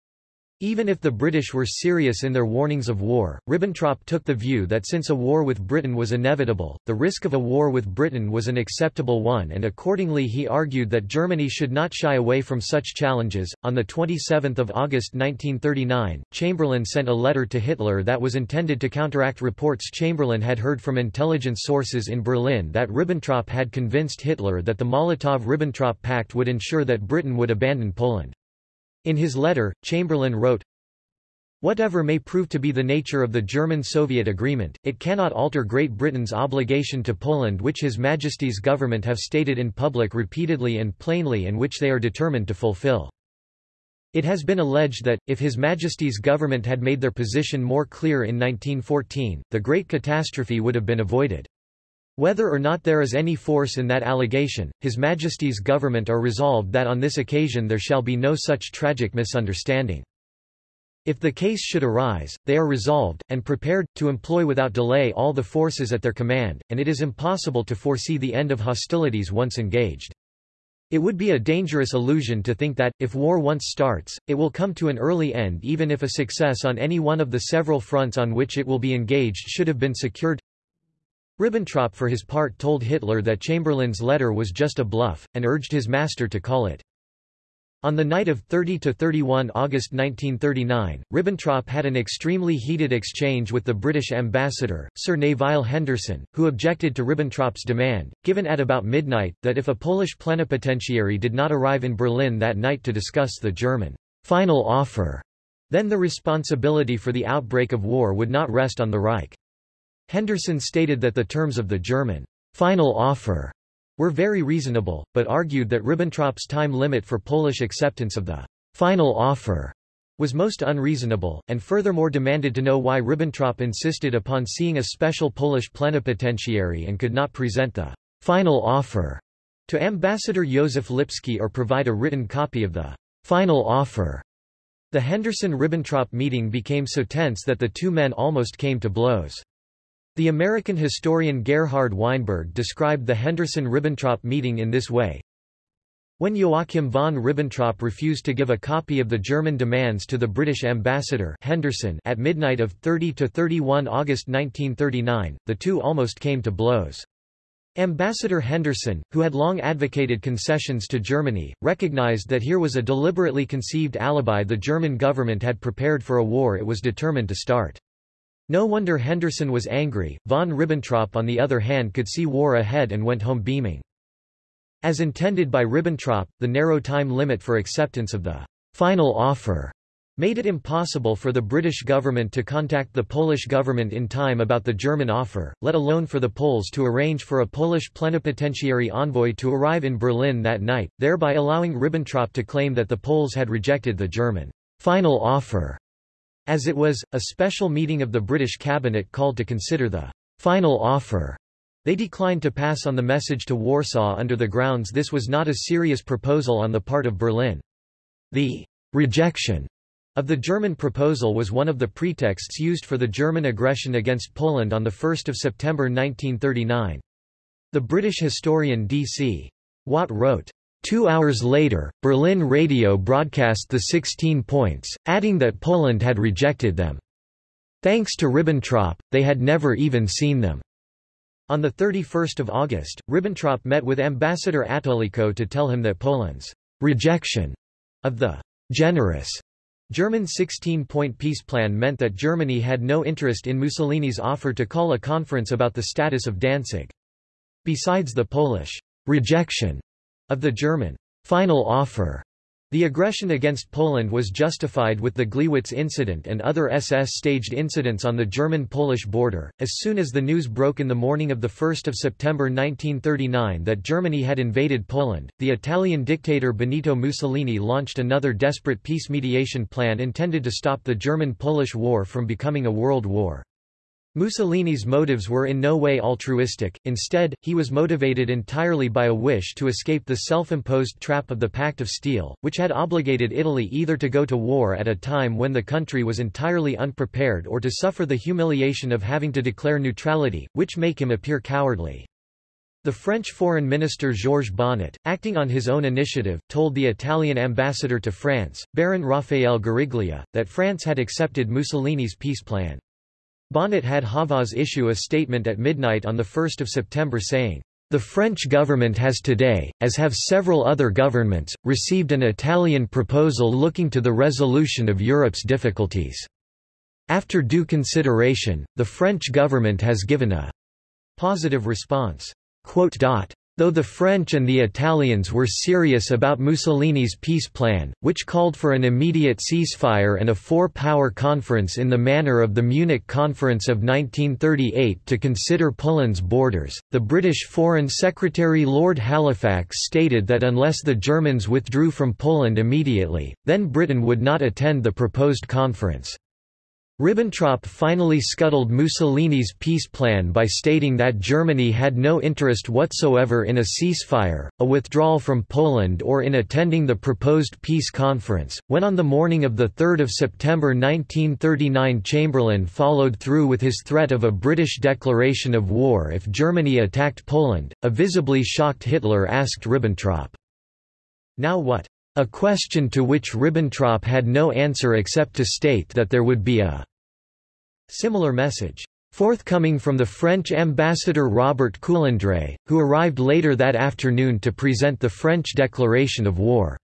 Even if the British were serious in their warnings of war, Ribbentrop took the view that since a war with Britain was inevitable, the risk of a war with Britain was an acceptable one and accordingly he argued that Germany should not shy away from such challenges. On the 27th of August 1939, Chamberlain sent a letter to Hitler that was intended to counteract reports Chamberlain had heard from intelligence sources in Berlin that Ribbentrop had convinced Hitler that the Molotov-Ribbentrop Pact would ensure that Britain would abandon Poland. In his letter, Chamberlain wrote, Whatever may prove to be the nature of the German-Soviet agreement, it cannot alter Great Britain's obligation to Poland which His Majesty's government have stated in public repeatedly and plainly and which they are determined to fulfill. It has been alleged that, if His Majesty's government had made their position more clear in 1914, the great catastrophe would have been avoided. Whether or not there is any force in that allegation, His Majesty's government are resolved that on this occasion there shall be no such tragic misunderstanding. If the case should arise, they are resolved, and prepared, to employ without delay all the forces at their command, and it is impossible to foresee the end of hostilities once engaged. It would be a dangerous illusion to think that, if war once starts, it will come to an early end even if a success on any one of the several fronts on which it will be engaged should have been secured. Ribbentrop for his part told Hitler that Chamberlain's letter was just a bluff, and urged his master to call it on the night of 30–31 August 1939, Ribbentrop had an extremely heated exchange with the British ambassador, Sir Nevile Henderson, who objected to Ribbentrop's demand, given at about midnight, that if a Polish plenipotentiary did not arrive in Berlin that night to discuss the German final offer, then the responsibility for the outbreak of war would not rest on the Reich. Henderson stated that the terms of the German final offer were very reasonable, but argued that Ribbentrop's time limit for Polish acceptance of the final offer was most unreasonable, and furthermore demanded to know why Ribbentrop insisted upon seeing a special Polish plenipotentiary and could not present the final offer to Ambassador Józef Lipski or provide a written copy of the final offer. The Henderson-Ribbentrop meeting became so tense that the two men almost came to blows. The American historian Gerhard Weinberg described the Henderson-Ribbentrop meeting in this way. When Joachim von Ribbentrop refused to give a copy of the German demands to the British ambassador Henderson at midnight of 30–31 August 1939, the two almost came to blows. Ambassador Henderson, who had long advocated concessions to Germany, recognized that here was a deliberately conceived alibi the German government had prepared for a war it was determined to start. No wonder Henderson was angry, von Ribbentrop on the other hand could see war ahead and went home beaming. As intended by Ribbentrop, the narrow time limit for acceptance of the final offer made it impossible for the British government to contact the Polish government in time about the German offer, let alone for the Poles to arrange for a Polish plenipotentiary envoy to arrive in Berlin that night, thereby allowing Ribbentrop to claim that the Poles had rejected the German final offer. As it was, a special meeting of the British cabinet called to consider the final offer. They declined to pass on the message to Warsaw under the grounds this was not a serious proposal on the part of Berlin. The rejection of the German proposal was one of the pretexts used for the German aggression against Poland on 1 September 1939. The British historian D.C. Watt wrote, Two hours later, Berlin radio broadcast the 16 points, adding that Poland had rejected them. Thanks to Ribbentrop, they had never even seen them. On 31 August, Ribbentrop met with Ambassador Attolico to tell him that Poland's rejection of the generous German 16-point peace plan meant that Germany had no interest in Mussolini's offer to call a conference about the status of Danzig. Besides the Polish rejection of the German final offer, the aggression against Poland was justified with the Gleiwitz incident and other SS-staged incidents on the German-Polish border. As soon as the news broke in the morning of 1 September 1939 that Germany had invaded Poland, the Italian dictator Benito Mussolini launched another desperate peace mediation plan intended to stop the German-Polish War from becoming a world war. Mussolini's motives were in no way altruistic, instead, he was motivated entirely by a wish to escape the self-imposed trap of the Pact of Steel, which had obligated Italy either to go to war at a time when the country was entirely unprepared or to suffer the humiliation of having to declare neutrality, which make him appear cowardly. The French Foreign Minister Georges Bonnet, acting on his own initiative, told the Italian ambassador to France, Baron Raphael Guariglia, that France had accepted Mussolini's peace plan. Bonnet had Havas issue a statement at midnight on 1 September saying, the French government has today, as have several other governments, received an Italian proposal looking to the resolution of Europe's difficulties. After due consideration, the French government has given a positive response. Though the French and the Italians were serious about Mussolini's peace plan, which called for an immediate ceasefire and a four-power conference in the manner of the Munich Conference of 1938 to consider Poland's borders, the British Foreign Secretary Lord Halifax stated that unless the Germans withdrew from Poland immediately, then Britain would not attend the proposed conference. Ribbentrop finally scuttled Mussolini's peace plan by stating that Germany had no interest whatsoever in a ceasefire, a withdrawal from Poland or in attending the proposed peace conference. When on the morning of 3 September 1939 Chamberlain followed through with his threat of a British declaration of war if Germany attacked Poland, a visibly shocked Hitler asked Ribbentrop, Now what? A question to which Ribbentrop had no answer except to state that there would be a similar message forthcoming from the French ambassador Robert Coulondre, who arrived later that afternoon to present the French declaration of war.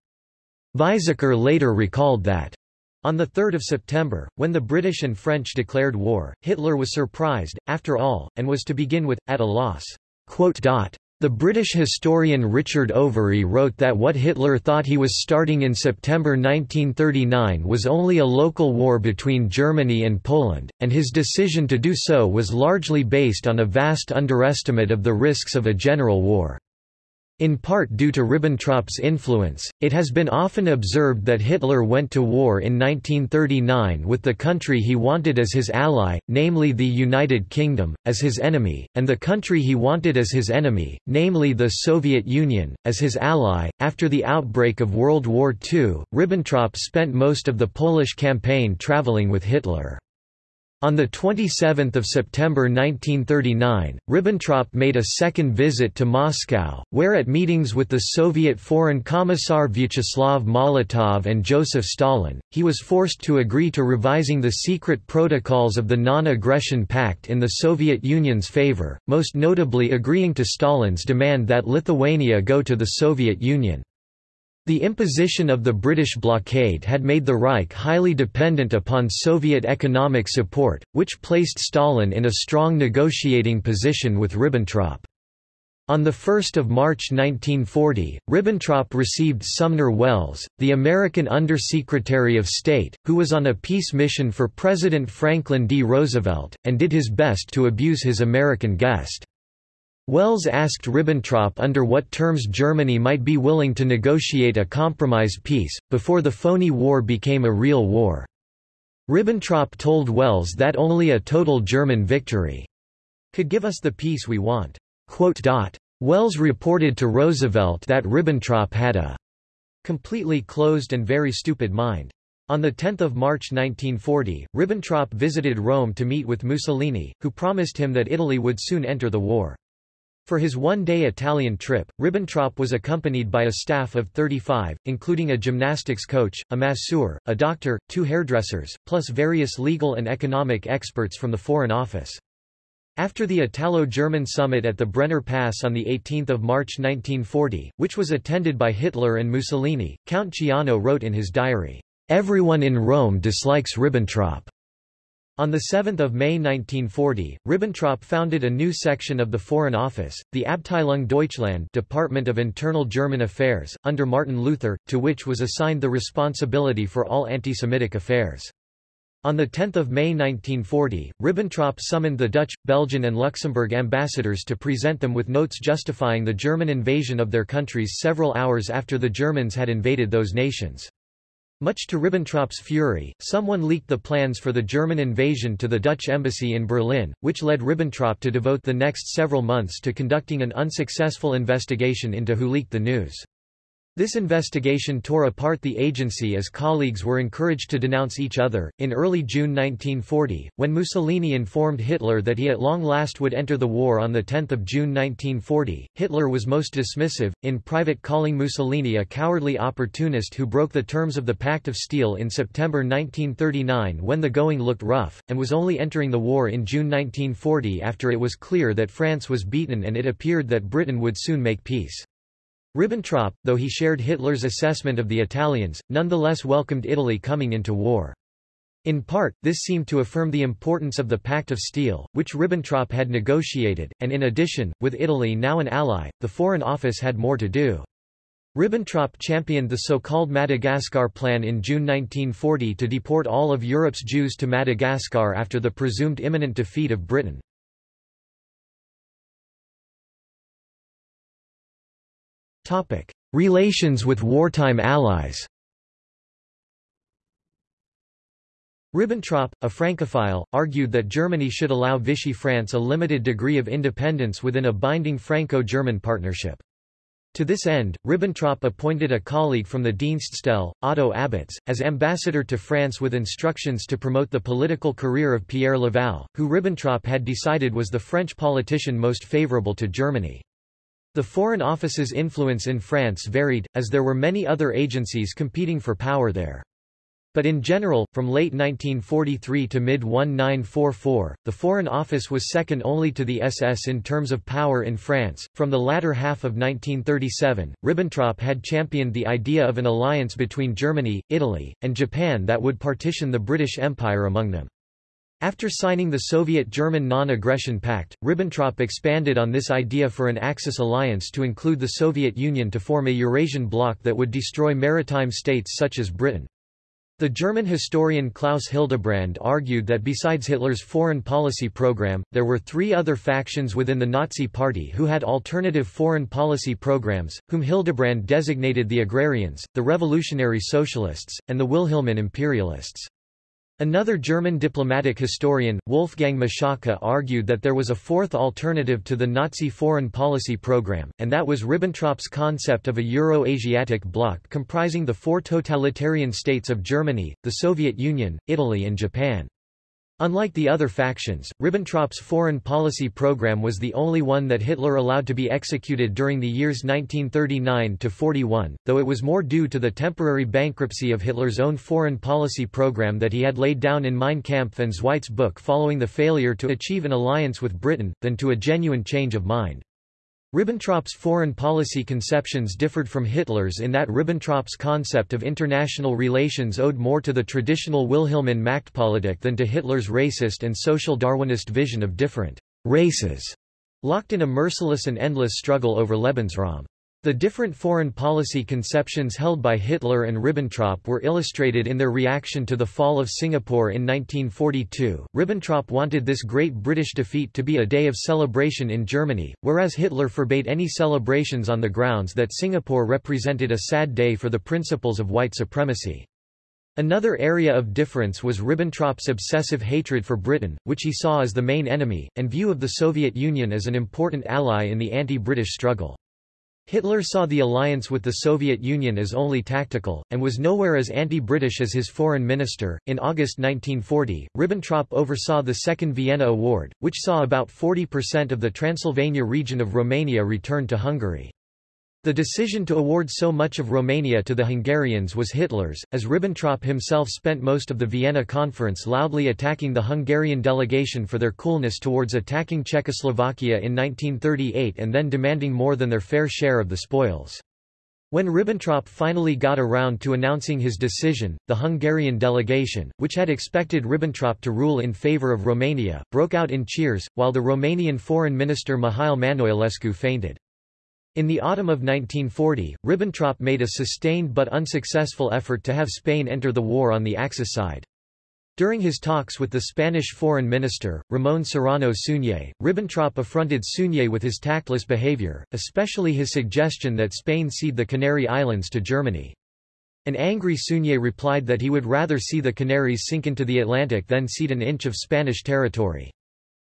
Weizsäcker later recalled that on 3 September, when the British and French declared war, Hitler was surprised, after all, and was to begin with, at a loss. The British historian Richard Overy wrote that what Hitler thought he was starting in September 1939 was only a local war between Germany and Poland, and his decision to do so was largely based on a vast underestimate of the risks of a general war. In part due to Ribbentrop's influence, it has been often observed that Hitler went to war in 1939 with the country he wanted as his ally, namely the United Kingdom, as his enemy, and the country he wanted as his enemy, namely the Soviet Union, as his ally. After the outbreak of World War II, Ribbentrop spent most of the Polish campaign traveling with Hitler. On 27 September 1939, Ribbentrop made a second visit to Moscow, where at meetings with the Soviet Foreign Commissar Vyacheslav Molotov and Joseph Stalin, he was forced to agree to revising the secret protocols of the Non-Aggression Pact in the Soviet Union's favor, most notably agreeing to Stalin's demand that Lithuania go to the Soviet Union. The imposition of the British blockade had made the Reich highly dependent upon Soviet economic support, which placed Stalin in a strong negotiating position with Ribbentrop. On 1 March 1940, Ribbentrop received Sumner Welles, the American Undersecretary of State, who was on a peace mission for President Franklin D. Roosevelt, and did his best to abuse his American guest. Welles asked Ribbentrop under what terms Germany might be willing to negotiate a compromise peace, before the phony war became a real war. Ribbentrop told Welles that only a total German victory could give us the peace we want. Welles reported to Roosevelt that Ribbentrop had a completely closed and very stupid mind. On 10 March 1940, Ribbentrop visited Rome to meet with Mussolini, who promised him that Italy would soon enter the war. For his one-day Italian trip, Ribbentrop was accompanied by a staff of 35, including a gymnastics coach, a masseur, a doctor, two hairdressers, plus various legal and economic experts from the Foreign Office. After the Italo-German summit at the Brenner Pass on 18 March 1940, which was attended by Hitler and Mussolini, Count Ciano wrote in his diary, "...everyone in Rome dislikes Ribbentrop." On 7 May 1940, Ribbentrop founded a new section of the Foreign Office, the Abteilung Deutschland Department of Internal German Affairs, under Martin Luther, to which was assigned the responsibility for all anti-Semitic affairs. On 10 May 1940, Ribbentrop summoned the Dutch, Belgian and Luxembourg ambassadors to present them with notes justifying the German invasion of their countries several hours after the Germans had invaded those nations. Much to Ribbentrop's fury, someone leaked the plans for the German invasion to the Dutch embassy in Berlin, which led Ribbentrop to devote the next several months to conducting an unsuccessful investigation into who leaked the news. This investigation tore apart the agency as colleagues were encouraged to denounce each other. In early June 1940, when Mussolini informed Hitler that he at long last would enter the war on 10 June 1940, Hitler was most dismissive, in private calling Mussolini a cowardly opportunist who broke the terms of the Pact of Steel in September 1939 when the going looked rough, and was only entering the war in June 1940 after it was clear that France was beaten and it appeared that Britain would soon make peace. Ribbentrop, though he shared Hitler's assessment of the Italians, nonetheless welcomed Italy coming into war. In part, this seemed to affirm the importance of the Pact of Steel, which Ribbentrop had negotiated, and in addition, with Italy now an ally, the Foreign Office had more to do. Ribbentrop championed the so-called Madagascar Plan in June 1940 to deport all of Europe's Jews to Madagascar after the presumed imminent defeat of Britain. Relations with wartime allies Ribbentrop, a Francophile, argued that Germany should allow Vichy France a limited degree of independence within a binding Franco-German partnership. To this end, Ribbentrop appointed a colleague from the Dienststelle, Otto Abetz, as ambassador to France with instructions to promote the political career of Pierre Laval, who Ribbentrop had decided was the French politician most favorable to Germany. The Foreign Office's influence in France varied, as there were many other agencies competing for power there. But in general, from late 1943 to mid-1944, the Foreign Office was second only to the SS in terms of power in France. From the latter half of 1937, Ribbentrop had championed the idea of an alliance between Germany, Italy, and Japan that would partition the British Empire among them. After signing the Soviet-German Non-Aggression Pact, Ribbentrop expanded on this idea for an Axis alliance to include the Soviet Union to form a Eurasian bloc that would destroy maritime states such as Britain. The German historian Klaus Hildebrand argued that besides Hitler's foreign policy program, there were three other factions within the Nazi Party who had alternative foreign policy programs, whom Hildebrand designated the agrarians, the revolutionary socialists, and the Wilhelmine imperialists. Another German diplomatic historian, Wolfgang Michalka argued that there was a fourth alternative to the Nazi foreign policy program, and that was Ribbentrop's concept of a Euro-Asiatic bloc comprising the four totalitarian states of Germany, the Soviet Union, Italy and Japan. Unlike the other factions, Ribbentrop's foreign policy program was the only one that Hitler allowed to be executed during the years 1939–41, though it was more due to the temporary bankruptcy of Hitler's own foreign policy program that he had laid down in Mein Kampf and Zweites Buch following the failure to achieve an alliance with Britain, than to a genuine change of mind. Ribbentrop's foreign policy conceptions differed from Hitler's in that Ribbentrop's concept of international relations owed more to the traditional Wilhelmine Machtpolitik than to Hitler's racist and social Darwinist vision of different races, locked in a merciless and endless struggle over Lebensraum. The different foreign policy conceptions held by Hitler and Ribbentrop were illustrated in their reaction to the fall of Singapore in 1942. Ribbentrop wanted this great British defeat to be a day of celebration in Germany, whereas Hitler forbade any celebrations on the grounds that Singapore represented a sad day for the principles of white supremacy. Another area of difference was Ribbentrop's obsessive hatred for Britain, which he saw as the main enemy, and view of the Soviet Union as an important ally in the anti-British struggle. Hitler saw the alliance with the Soviet Union as only tactical, and was nowhere as anti-British as his foreign minister. In August 1940, Ribbentrop oversaw the Second Vienna Award, which saw about 40% of the Transylvania region of Romania returned to Hungary. The decision to award so much of Romania to the Hungarians was Hitler's, as Ribbentrop himself spent most of the Vienna Conference loudly attacking the Hungarian delegation for their coolness towards attacking Czechoslovakia in 1938 and then demanding more than their fair share of the spoils. When Ribbentrop finally got around to announcing his decision, the Hungarian delegation, which had expected Ribbentrop to rule in favor of Romania, broke out in cheers, while the Romanian foreign minister Mihail Manoilescu fainted. In the autumn of 1940, Ribbentrop made a sustained but unsuccessful effort to have Spain enter the war on the Axis side. During his talks with the Spanish foreign minister, Ramón Serrano Suñé, Ribbentrop affronted Suñé with his tactless behavior, especially his suggestion that Spain cede the Canary Islands to Germany. An angry Suñé replied that he would rather see the Canaries sink into the Atlantic than cede an inch of Spanish territory.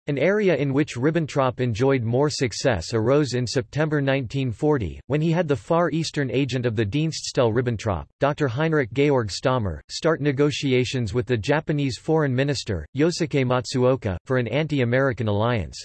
An area in which Ribbentrop enjoyed more success arose in September 1940, when he had the Far Eastern agent of the Dienststelle Ribbentrop, Dr. Heinrich Georg Stahmer, start negotiations with the Japanese foreign minister, Yosuke Matsuoka, for an anti-American alliance.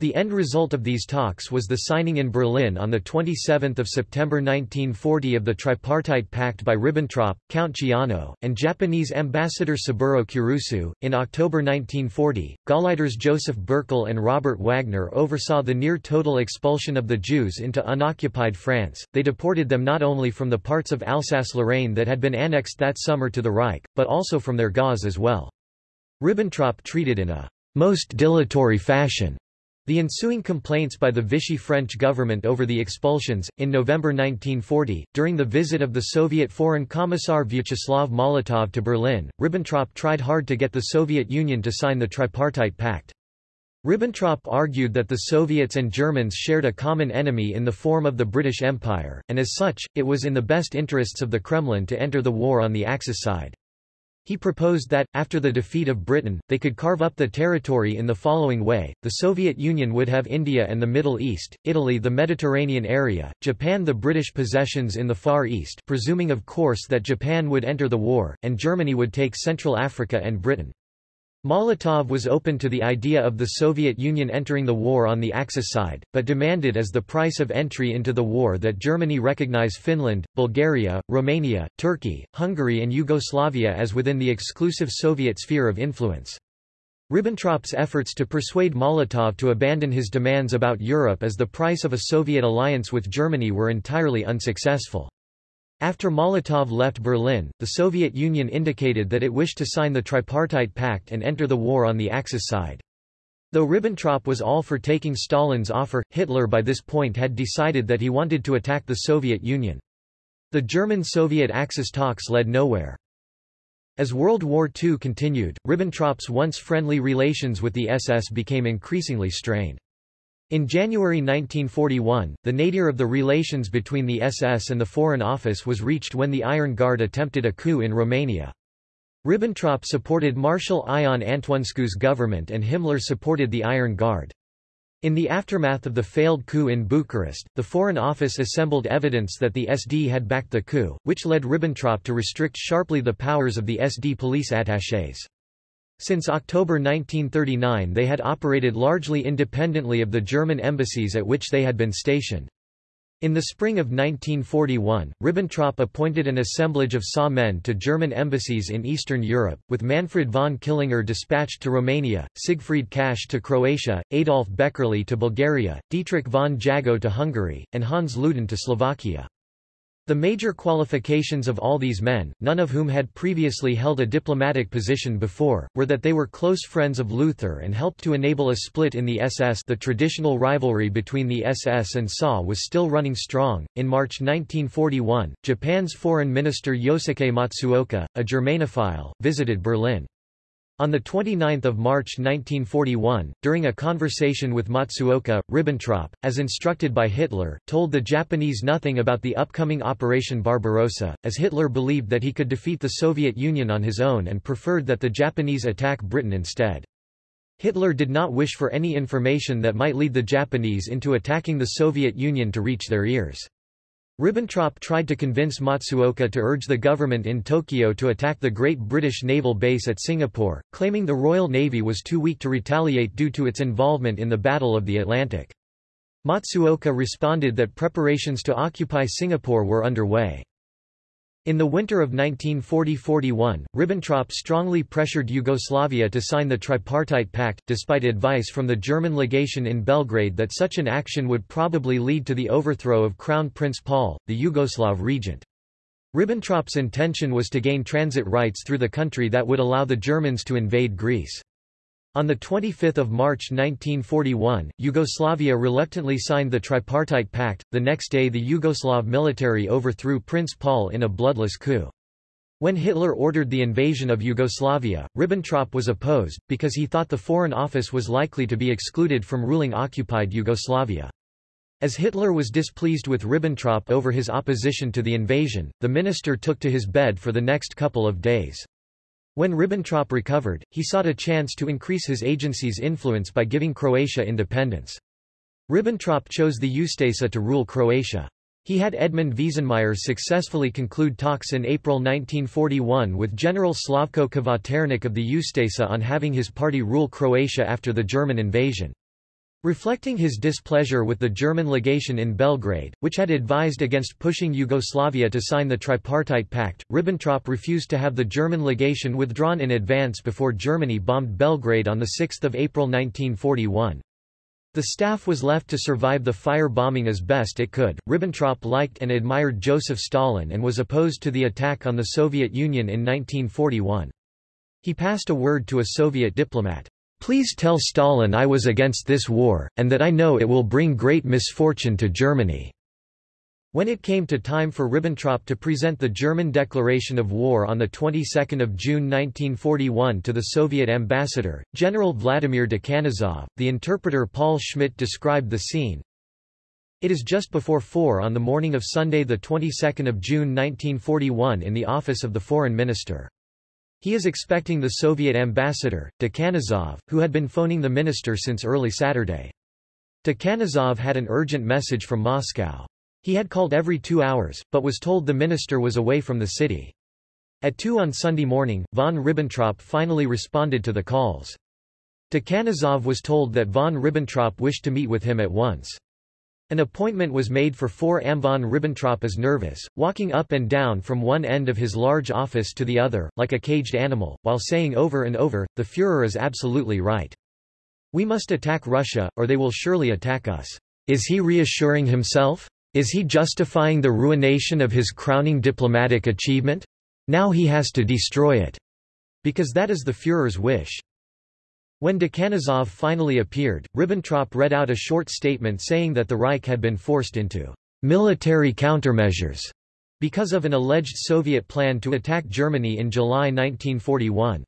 The end result of these talks was the signing in Berlin on 27 September 1940 of the Tripartite Pact by Ribbentrop, Count Ciano, and Japanese ambassador Saburo Kurusu. In October 1940, Gauleiters Joseph Bürckel and Robert Wagner oversaw the near total expulsion of the Jews into unoccupied France. They deported them not only from the parts of Alsace-Lorraine that had been annexed that summer to the Reich, but also from their Gauze as well. Ribbentrop treated in a most dilatory fashion the ensuing complaints by the Vichy French government over the expulsions, in November 1940, during the visit of the Soviet Foreign Commissar Vyacheslav Molotov to Berlin, Ribbentrop tried hard to get the Soviet Union to sign the Tripartite Pact. Ribbentrop argued that the Soviets and Germans shared a common enemy in the form of the British Empire, and as such, it was in the best interests of the Kremlin to enter the war on the Axis side. He proposed that, after the defeat of Britain, they could carve up the territory in the following way, the Soviet Union would have India and the Middle East, Italy the Mediterranean area, Japan the British possessions in the Far East presuming of course that Japan would enter the war, and Germany would take Central Africa and Britain. Molotov was open to the idea of the Soviet Union entering the war on the Axis side, but demanded as the price of entry into the war that Germany recognize Finland, Bulgaria, Romania, Turkey, Hungary and Yugoslavia as within the exclusive Soviet sphere of influence. Ribbentrop's efforts to persuade Molotov to abandon his demands about Europe as the price of a Soviet alliance with Germany were entirely unsuccessful. After Molotov left Berlin, the Soviet Union indicated that it wished to sign the Tripartite Pact and enter the war on the Axis side. Though Ribbentrop was all for taking Stalin's offer, Hitler by this point had decided that he wanted to attack the Soviet Union. The German-Soviet Axis talks led nowhere. As World War II continued, Ribbentrop's once friendly relations with the SS became increasingly strained. In January 1941, the nadir of the relations between the SS and the Foreign Office was reached when the Iron Guard attempted a coup in Romania. Ribbentrop supported Marshal Ion Antonescu's government and Himmler supported the Iron Guard. In the aftermath of the failed coup in Bucharest, the Foreign Office assembled evidence that the SD had backed the coup, which led Ribbentrop to restrict sharply the powers of the SD police attachés. Since October 1939 they had operated largely independently of the German embassies at which they had been stationed. In the spring of 1941, Ribbentrop appointed an assemblage of SA men to German embassies in Eastern Europe, with Manfred von Killinger dispatched to Romania, Siegfried Kasch to Croatia, Adolf Beckerle to Bulgaria, Dietrich von Jagow to Hungary, and Hans Ludin to Slovakia. The major qualifications of all these men, none of whom had previously held a diplomatic position before, were that they were close friends of Luther and helped to enable a split in the SS. The traditional rivalry between the SS and SA was still running strong. In March 1941, Japan's Foreign Minister Yosuke Matsuoka, a Germanophile, visited Berlin. On 29 March 1941, during a conversation with Matsuoka, Ribbentrop, as instructed by Hitler, told the Japanese nothing about the upcoming Operation Barbarossa, as Hitler believed that he could defeat the Soviet Union on his own and preferred that the Japanese attack Britain instead. Hitler did not wish for any information that might lead the Japanese into attacking the Soviet Union to reach their ears. Ribbentrop tried to convince Matsuoka to urge the government in Tokyo to attack the Great British Naval Base at Singapore, claiming the Royal Navy was too weak to retaliate due to its involvement in the Battle of the Atlantic. Matsuoka responded that preparations to occupy Singapore were underway. In the winter of 1940–41, Ribbentrop strongly pressured Yugoslavia to sign the Tripartite Pact, despite advice from the German legation in Belgrade that such an action would probably lead to the overthrow of Crown Prince Paul, the Yugoslav regent. Ribbentrop's intention was to gain transit rights through the country that would allow the Germans to invade Greece. On 25 March 1941, Yugoslavia reluctantly signed the Tripartite Pact. The next day the Yugoslav military overthrew Prince Paul in a bloodless coup. When Hitler ordered the invasion of Yugoslavia, Ribbentrop was opposed, because he thought the Foreign Office was likely to be excluded from ruling occupied Yugoslavia. As Hitler was displeased with Ribbentrop over his opposition to the invasion, the minister took to his bed for the next couple of days. When Ribbentrop recovered, he sought a chance to increase his agency's influence by giving Croatia independence. Ribbentrop chose the Ustasa to rule Croatia. He had Edmund Veesenmayer successfully conclude talks in April 1941 with General Slavko Kvaternik of the Ustasa on having his party rule Croatia after the German invasion. Reflecting his displeasure with the German legation in Belgrade, which had advised against pushing Yugoslavia to sign the Tripartite Pact, Ribbentrop refused to have the German legation withdrawn in advance before Germany bombed Belgrade on 6 April 1941. The staff was left to survive the fire bombing as best it could. Ribbentrop liked and admired Joseph Stalin and was opposed to the attack on the Soviet Union in 1941. He passed a word to a Soviet diplomat. Please tell Stalin I was against this war, and that I know it will bring great misfortune to Germany." When it came to time for Ribbentrop to present the German declaration of war on the 22nd of June 1941 to the Soviet ambassador, General Vladimir Dekhanozov, the interpreter Paul Schmidt described the scene. It is just before 4 on the morning of Sunday the 22nd of June 1941 in the office of the foreign minister. He is expecting the Soviet ambassador, Dekhanozov, who had been phoning the minister since early Saturday. Dekhanozov had an urgent message from Moscow. He had called every two hours, but was told the minister was away from the city. At 2 on Sunday morning, von Ribbentrop finally responded to the calls. Dekhanozov was told that von Ribbentrop wished to meet with him at once. An appointment was made for 4 am von Ribbentrop is nervous, walking up and down from one end of his large office to the other, like a caged animal, while saying over and over, the Führer is absolutely right. We must attack Russia, or they will surely attack us. Is he reassuring himself? Is he justifying the ruination of his crowning diplomatic achievement? Now he has to destroy it. Because that is the Führer's wish. When Dekhanozov finally appeared, Ribbentrop read out a short statement saying that the Reich had been forced into military countermeasures because of an alleged Soviet plan to attack Germany in July 1941.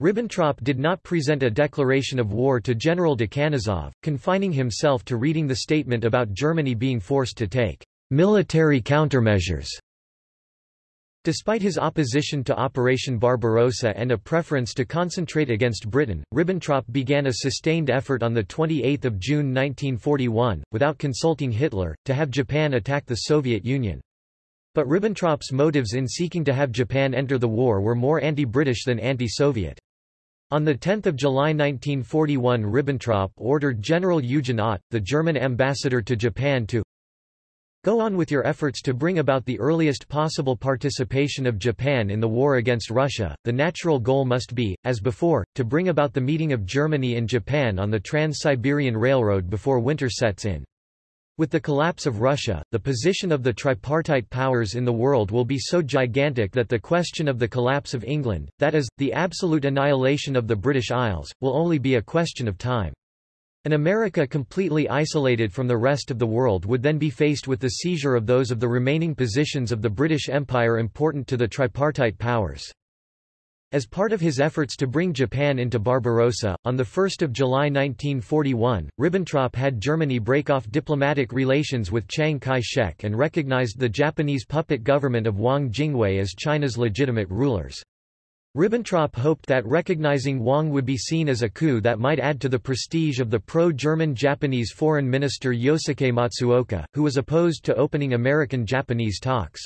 Ribbentrop did not present a declaration of war to General Dekhanozov, confining himself to reading the statement about Germany being forced to take military countermeasures Despite his opposition to Operation Barbarossa and a preference to concentrate against Britain, Ribbentrop began a sustained effort on 28 June 1941, without consulting Hitler, to have Japan attack the Soviet Union. But Ribbentrop's motives in seeking to have Japan enter the war were more anti-British than anti-Soviet. On 10 July 1941 Ribbentrop ordered General Eugen Ott, the German ambassador to Japan to Go on with your efforts to bring about the earliest possible participation of Japan in the war against Russia. The natural goal must be, as before, to bring about the meeting of Germany and Japan on the Trans-Siberian Railroad before winter sets in. With the collapse of Russia, the position of the tripartite powers in the world will be so gigantic that the question of the collapse of England, that is, the absolute annihilation of the British Isles, will only be a question of time. An America completely isolated from the rest of the world would then be faced with the seizure of those of the remaining positions of the British Empire important to the tripartite powers. As part of his efforts to bring Japan into Barbarossa, on 1 July 1941, Ribbentrop had Germany break off diplomatic relations with Chiang Kai-shek and recognized the Japanese puppet government of Wang Jingwei as China's legitimate rulers. Ribbentrop hoped that recognizing Wang would be seen as a coup that might add to the prestige of the pro-German Japanese Foreign Minister Yosuke Matsuoka, who was opposed to opening American-Japanese talks.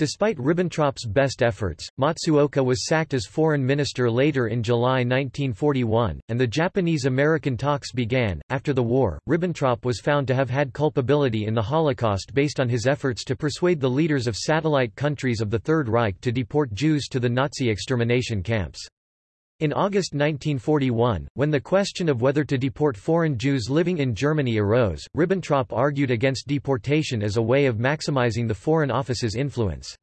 Despite Ribbentrop's best efforts, Matsuoka was sacked as foreign minister later in July 1941, and the Japanese-American talks began. After the war, Ribbentrop was found to have had culpability in the Holocaust based on his efforts to persuade the leaders of satellite countries of the Third Reich to deport Jews to the Nazi extermination camps. In August 1941, when the question of whether to deport foreign Jews living in Germany arose, Ribbentrop argued against deportation as a way of maximizing the Foreign Office's influence.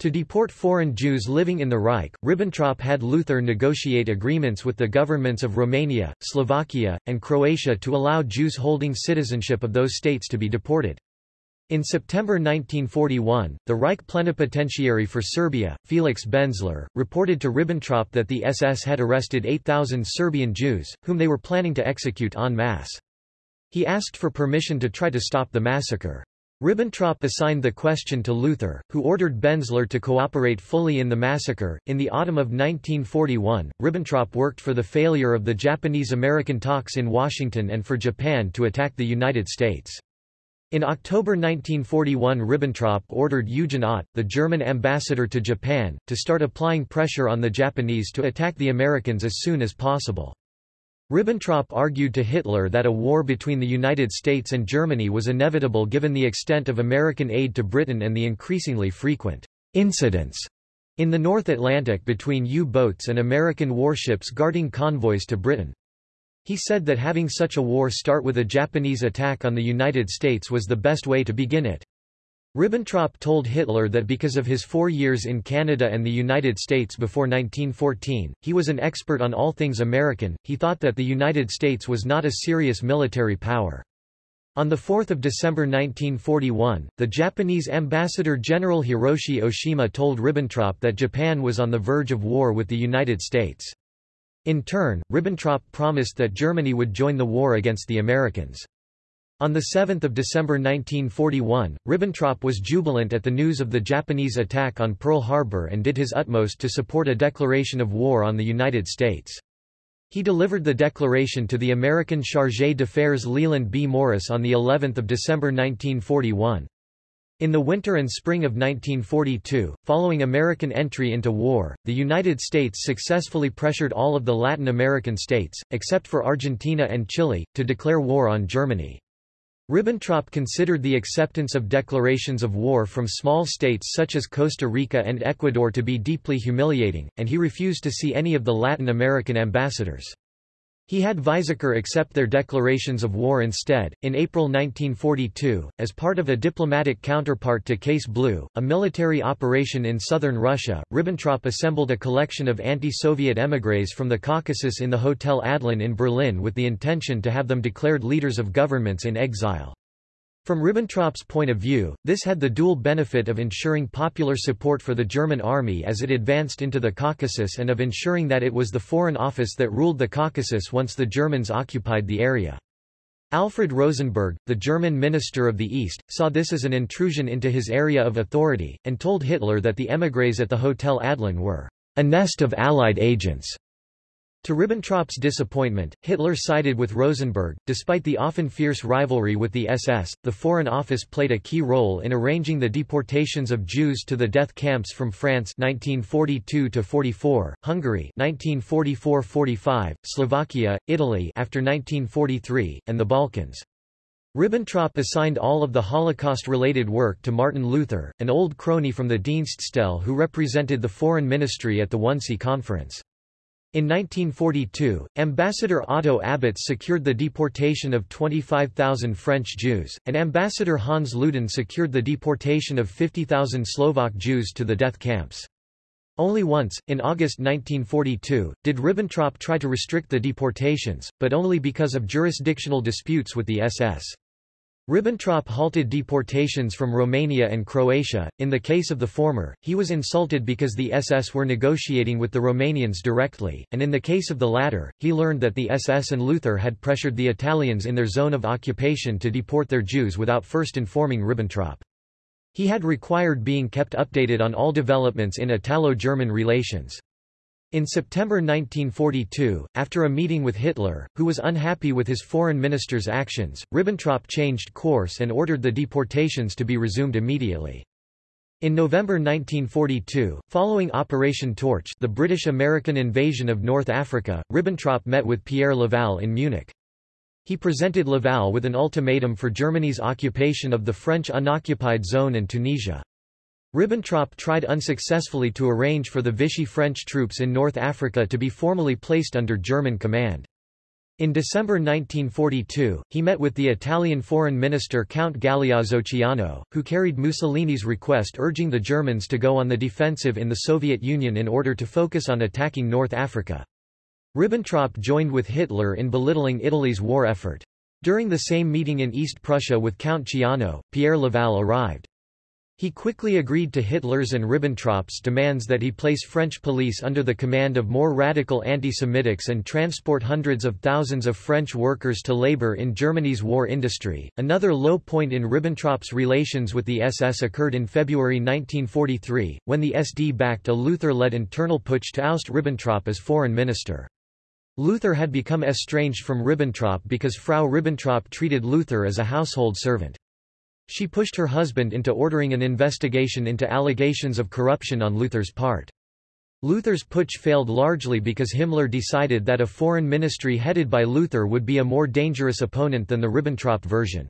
To deport foreign Jews living in the Reich, Ribbentrop had Luther negotiate agreements with the governments of Romania, Slovakia, and Croatia to allow Jews holding citizenship of those states to be deported. In September 1941, the Reich plenipotentiary for Serbia, Felix Benzler, reported to Ribbentrop that the SS had arrested 8,000 Serbian Jews, whom they were planning to execute en masse. He asked for permission to try to stop the massacre. Ribbentrop assigned the question to Luther, who ordered Benzler to cooperate fully in the massacre. In the autumn of 1941, Ribbentrop worked for the failure of the Japanese-American talks in Washington and for Japan to attack the United States. In October 1941 Ribbentrop ordered Eugen Ott, the German ambassador to Japan, to start applying pressure on the Japanese to attack the Americans as soon as possible. Ribbentrop argued to Hitler that a war between the United States and Germany was inevitable given the extent of American aid to Britain and the increasingly frequent incidents in the North Atlantic between U-boats and American warships guarding convoys to Britain. He said that having such a war start with a Japanese attack on the United States was the best way to begin it. Ribbentrop told Hitler that because of his four years in Canada and the United States before 1914, he was an expert on all things American, he thought that the United States was not a serious military power. On 4 December 1941, the Japanese ambassador General Hiroshi Oshima told Ribbentrop that Japan was on the verge of war with the United States. In turn, Ribbentrop promised that Germany would join the war against the Americans. On 7 December 1941, Ribbentrop was jubilant at the news of the Japanese attack on Pearl Harbor and did his utmost to support a declaration of war on the United States. He delivered the declaration to the American chargé d'affaires Leland B. Morris on of December 1941. In the winter and spring of 1942, following American entry into war, the United States successfully pressured all of the Latin American states, except for Argentina and Chile, to declare war on Germany. Ribbentrop considered the acceptance of declarations of war from small states such as Costa Rica and Ecuador to be deeply humiliating, and he refused to see any of the Latin American ambassadors. He had Weizsäcker accept their declarations of war instead. In April 1942, as part of a diplomatic counterpart to Case Blue, a military operation in southern Russia, Ribbentrop assembled a collection of anti-Soviet émigrés from the Caucasus in the Hotel Adlon in Berlin with the intention to have them declared leaders of governments in exile. From Ribbentrop's point of view, this had the dual benefit of ensuring popular support for the German army as it advanced into the Caucasus and of ensuring that it was the Foreign Office that ruled the Caucasus once the Germans occupied the area. Alfred Rosenberg, the German minister of the East, saw this as an intrusion into his area of authority, and told Hitler that the émigrés at the Hotel Adlon were a nest of Allied agents. To Ribbentrop's disappointment, Hitler sided with Rosenberg. Despite the often fierce rivalry with the SS, the Foreign Office played a key role in arranging the deportations of Jews to the death camps from France 1942 44, Hungary 1944-45, Slovakia, Italy after 1943, and the Balkans. Ribbentrop assigned all of the Holocaust-related work to Martin Luther, an old crony from the Dienststelle who represented the foreign ministry at the Wannsee Conference. In 1942, Ambassador Otto Abetz secured the deportation of 25,000 French Jews, and Ambassador Hans Ludin secured the deportation of 50,000 Slovak Jews to the death camps. Only once, in August 1942, did Ribbentrop try to restrict the deportations, but only because of jurisdictional disputes with the SS. Ribbentrop halted deportations from Romania and Croatia. In the case of the former, he was insulted because the SS were negotiating with the Romanians directly, and in the case of the latter, he learned that the SS and Luther had pressured the Italians in their zone of occupation to deport their Jews without first informing Ribbentrop. He had required being kept updated on all developments in Italo-German relations. In September 1942, after a meeting with Hitler, who was unhappy with his foreign minister's actions, Ribbentrop changed course and ordered the deportations to be resumed immediately. In November 1942, following Operation Torch the British-American invasion of North Africa, Ribbentrop met with Pierre Laval in Munich. He presented Laval with an ultimatum for Germany's occupation of the French unoccupied zone and Tunisia. Ribbentrop tried unsuccessfully to arrange for the Vichy French troops in North Africa to be formally placed under German command. In December 1942, he met with the Italian foreign minister Count Galeazzo Ciano, who carried Mussolini's request urging the Germans to go on the defensive in the Soviet Union in order to focus on attacking North Africa. Ribbentrop joined with Hitler in belittling Italy's war effort. During the same meeting in East Prussia with Count Ciano, Pierre Laval arrived. He quickly agreed to Hitler's and Ribbentrop's demands that he place French police under the command of more radical anti-Semitics and transport hundreds of thousands of French workers to labor in Germany's war industry. Another low point in Ribbentrop's relations with the SS occurred in February 1943, when the SD backed a Luther-led internal putsch to oust Ribbentrop as foreign minister. Luther had become estranged from Ribbentrop because Frau Ribbentrop treated Luther as a household servant. She pushed her husband into ordering an investigation into allegations of corruption on Luther's part. Luther's putsch failed largely because Himmler decided that a foreign ministry headed by Luther would be a more dangerous opponent than the Ribbentrop version.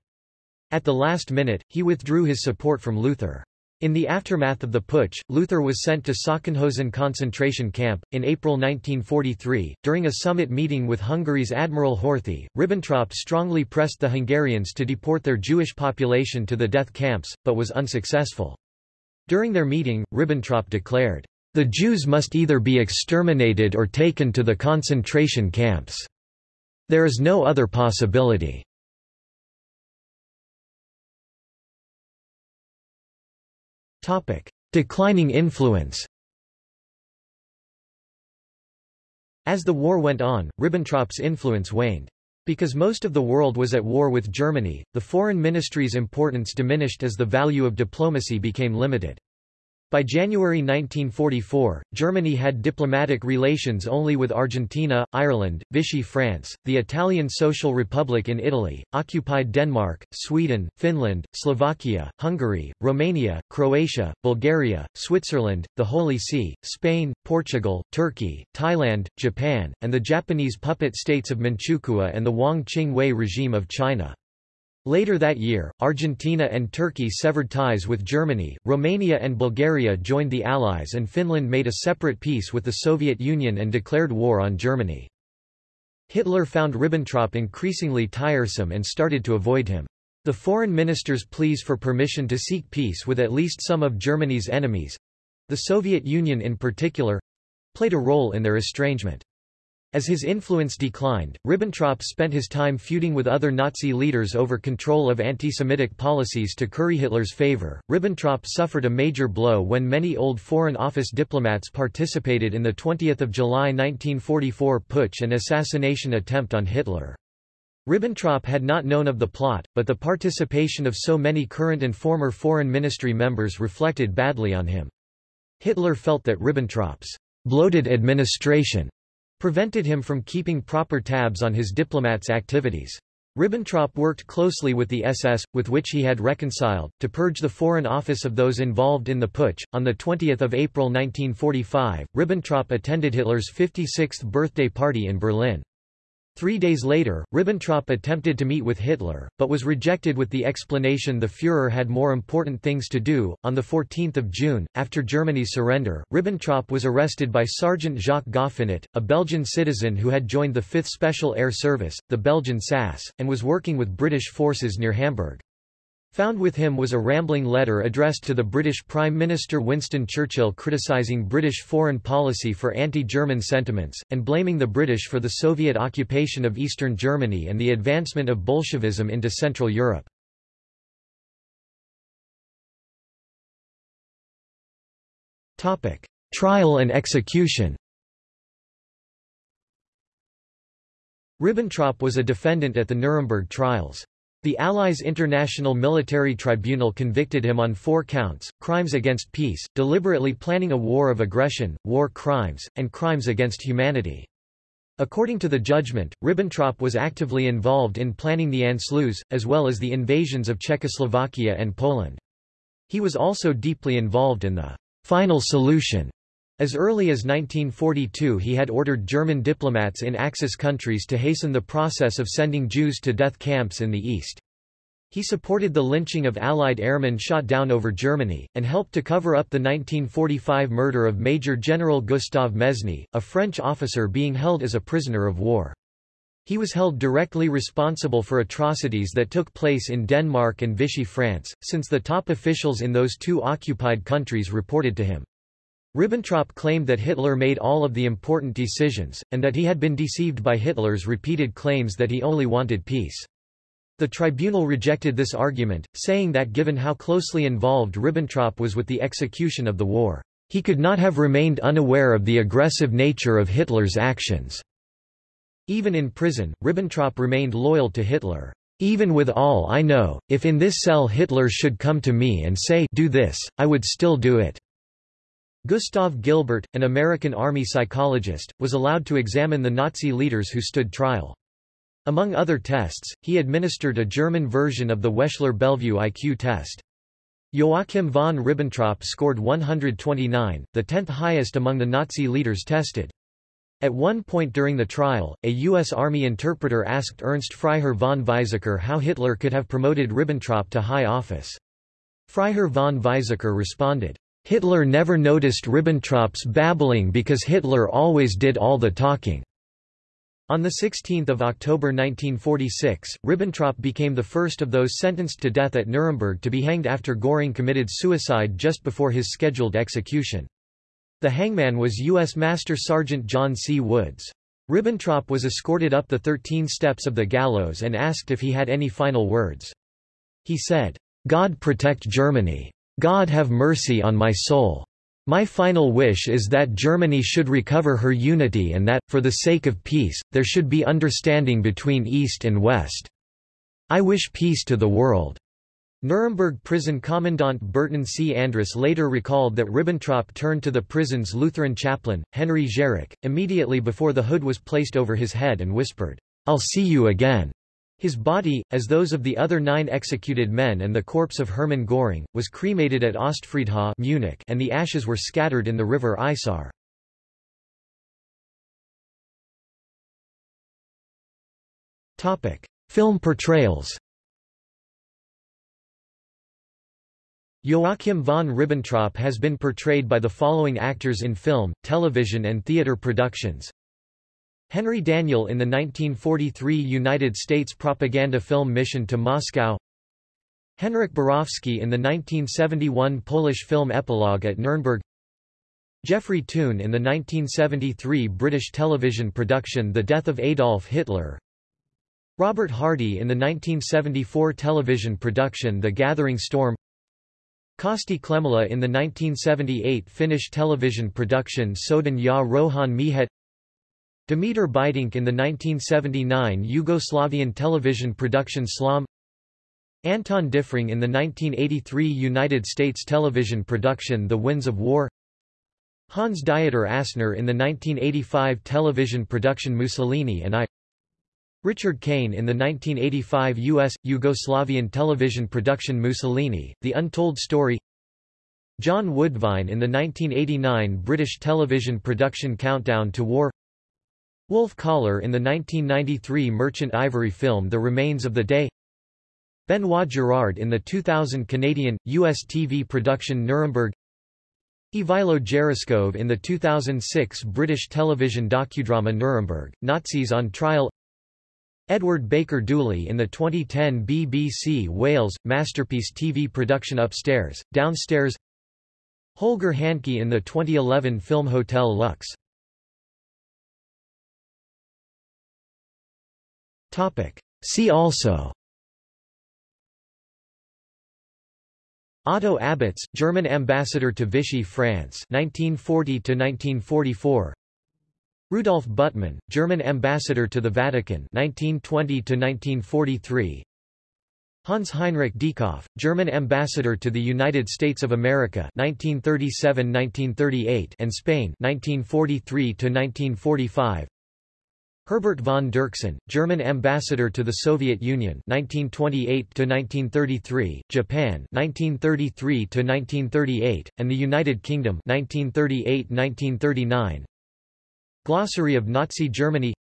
At the last minute, he withdrew his support from Luther. In the aftermath of the putsch, Luther was sent to Sachsenhausen concentration camp. In April 1943, during a summit meeting with Hungary's Admiral Horthy, Ribbentrop strongly pressed the Hungarians to deport their Jewish population to the death camps, but was unsuccessful. During their meeting, Ribbentrop declared, The Jews must either be exterminated or taken to the concentration camps. There is no other possibility. Topic: Declining influence. As the war went on, Ribbentrop's influence waned. Because most of the world was at war with Germany, the foreign ministry's importance diminished as the value of diplomacy became limited. By January 1944, Germany had diplomatic relations only with Argentina, Ireland, Vichy France, the Italian Social Republic in Italy, occupied Denmark, Sweden, Finland, Slovakia, Hungary, Romania, Croatia, Bulgaria, Switzerland, the Holy See, Spain, Portugal, Turkey, Thailand, Japan, and the Japanese puppet states of Manchukuo and the Wang Ching Wei regime of China. Later that year, Argentina and Turkey severed ties with Germany, Romania and Bulgaria joined the Allies and Finland made a separate peace with the Soviet Union and declared war on Germany. Hitler found Ribbentrop increasingly tiresome and started to avoid him. The foreign minister's pleas for permission to seek peace with at least some of Germany's enemies—the Soviet Union in particular—played a role in their estrangement. As his influence declined, Ribbentrop spent his time feuding with other Nazi leaders over control of anti-Semitic policies to curry Hitler's favor. Ribbentrop suffered a major blow when many old Foreign Office diplomats participated in the 20th of July 1944 putsch and assassination attempt on Hitler. Ribbentrop had not known of the plot, but the participation of so many current and former foreign ministry members reflected badly on him. Hitler felt that Ribbentrop's bloated administration prevented him from keeping proper tabs on his diplomats' activities. Ribbentrop worked closely with the SS, with which he had reconciled, to purge the Foreign Office of those involved in the putsch. On 20 April 1945, Ribbentrop attended Hitler's 56th birthday party in Berlin. Three days later, Ribbentrop attempted to meet with Hitler, but was rejected with the explanation the Führer had more important things to do. On 14 June, after Germany's surrender, Ribbentrop was arrested by Sergeant Jacques Goffinet, a Belgian citizen who had joined the 5th Special Air Service, the Belgian SAS, and was working with British forces near Hamburg. Found with him was a rambling letter addressed to the British Prime Minister Winston Churchill criticising British foreign policy for anti-German sentiments, and blaming the British for the Soviet occupation of eastern Germany and the advancement of Bolshevism into Central Europe. Trial and execution Ribbentrop was a defendant at the Nuremberg trials. The Allies' International Military Tribunal convicted him on four counts, crimes against peace, deliberately planning a war of aggression, war crimes, and crimes against humanity. According to the judgment, Ribbentrop was actively involved in planning the Anschluss, as well as the invasions of Czechoslovakia and Poland. He was also deeply involved in the final solution as early as 1942 he had ordered German diplomats in Axis countries to hasten the process of sending Jews to death camps in the East. He supported the lynching of Allied airmen shot down over Germany, and helped to cover up the 1945 murder of Major General Gustave Mesny, a French officer being held as a prisoner of war. He was held directly responsible for atrocities that took place in Denmark and Vichy France, since the top officials in those two occupied countries reported to him. Ribbentrop claimed that Hitler made all of the important decisions, and that he had been deceived by Hitler's repeated claims that he only wanted peace. The tribunal rejected this argument, saying that given how closely involved Ribbentrop was with the execution of the war, he could not have remained unaware of the aggressive nature of Hitler's actions. Even in prison, Ribbentrop remained loyal to Hitler. Even with all I know, if in this cell Hitler should come to me and say do this, I would still do it. Gustav Gilbert, an American Army psychologist, was allowed to examine the Nazi leaders who stood trial. Among other tests, he administered a German version of the Wechsler-Bellevue IQ test. Joachim von Ribbentrop scored 129, the tenth highest among the Nazi leaders tested. At one point during the trial, a U.S. Army interpreter asked Ernst Freiherr von Weizsäcker how Hitler could have promoted Ribbentrop to high office. Freiherr von Weizsäcker responded, Hitler never noticed Ribbentrop's babbling because Hitler always did all the talking. On 16 October 1946, Ribbentrop became the first of those sentenced to death at Nuremberg to be hanged after Göring committed suicide just before his scheduled execution. The hangman was U.S. Master Sergeant John C. Woods. Ribbentrop was escorted up the 13 steps of the gallows and asked if he had any final words. He said, God protect Germany. God have mercy on my soul. My final wish is that Germany should recover her unity and that, for the sake of peace, there should be understanding between East and West. I wish peace to the world." Nuremberg prison commandant Burton C. Andrus later recalled that Ribbentrop turned to the prison's Lutheran chaplain, Henry Gerecke, immediately before the hood was placed over his head and whispered, I'll see you again. His body, as those of the other nine executed men and the corpse of Hermann Göring, was cremated at Ostfriedhof Munich and the ashes were scattered in the river Isar. Film portrayals Joachim von Ribbentrop has been portrayed by the following actors in film, television and theater productions Henry Daniel in the 1943 United States propaganda film Mission to Moscow. Henryk Borowski in the 1971 Polish film Epilogue at Nuremberg. Geoffrey Toon in the 1973 British television production The Death of Adolf Hitler. Robert Hardy in the 1974 television production The Gathering Storm. Kyösti Klemala in the 1978 Finnish television production Sodan ja Rauhan Miehet Dimitar Bidink in the 1979 Yugoslavian television production Slom. Anton Diffring in the 1983 United States television production The Winds of War. Hans Dieter Asner in the 1985 television production Mussolini and I. Richard Cain in the 1985 U.S. Yugoslavian television production Mussolini, The Untold Story. John Woodvine in the 1989 British television production Countdown to War Wolf Kahler in the 1993 Merchant Ivory film The Remains of the Day Benoit Girard in the 2000 Canadian, U.S. TV production Nuremberg Ivailo Geraskov in the 2006 British television docudrama Nuremberg, Nazis on Trial Edward Baker-Duly in the 2010 BBC Wales, masterpiece TV production Upstairs, Downstairs Holger Hanke in the 2011 film Hotel Lux See also. Otto Abetz, German ambassador to Vichy France 1940 1944 Rudolf Buttmann, German ambassador to the Vatican 1920 1943 Hans Heinrich Dieckhoff, German ambassador to the United States of America 1937-1938 and Spain 1943 1945 Herbert von Dirksen, German ambassador to the Soviet Union 1928-1933, Japan 1933-1938, and the United Kingdom 1938-1939. Glossary of Nazi Germany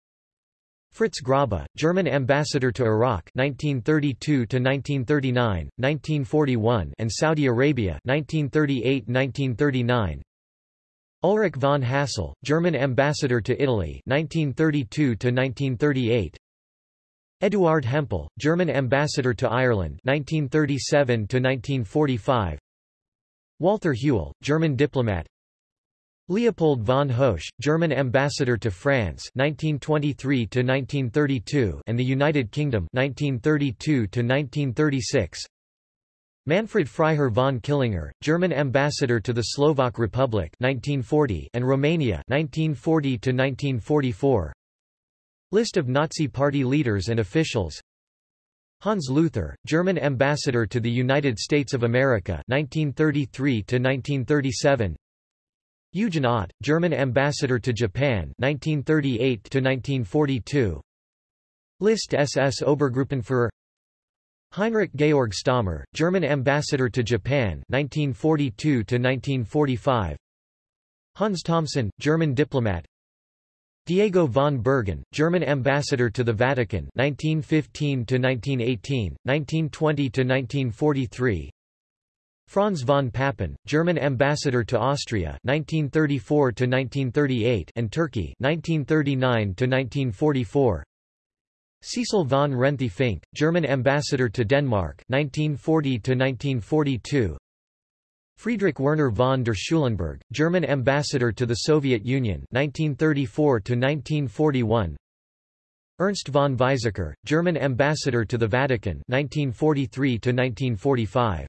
Fritz Grobba, German ambassador to Iraq 1932 1939, 1941 and Saudi Arabia 1938-1939 Ulrich von Hassell, German ambassador to Italy 1932 to 1938. Eduard Hempel, German ambassador to Ireland 1937 to 1945. Walther Hewell, German diplomat. Leopold von Hoesch, German ambassador to France 1923 to 1932 and the United Kingdom 1932 to 1936. Manfred Freiherr von Killinger, German ambassador to the Slovak Republic 1940 and Romania 1940 to 1944. List of Nazi Party leaders and officials. Hans Luther, German ambassador to the United States of America 1933 to 1937. Eugen Ott, German ambassador to Japan 1938 to 1942. List SS Obergruppenführer Heinrich Georg Stahmer, German ambassador to Japan 1942 1945. Hans Thomsen, German diplomat. Diego von Bergen, German ambassador to the Vatican 1915 1918, 1920 1943. Franz von Papen, German ambassador to Austria 1934 1938 and Turkey 1939 1944. Cecil von Renthe Fink, German ambassador to Denmark 1940–1942 Friedrich Werner von der Schulenburg, German ambassador to the Soviet Union 1934–1941 Ernst von Weizsäcker, German ambassador to the Vatican 1943–1945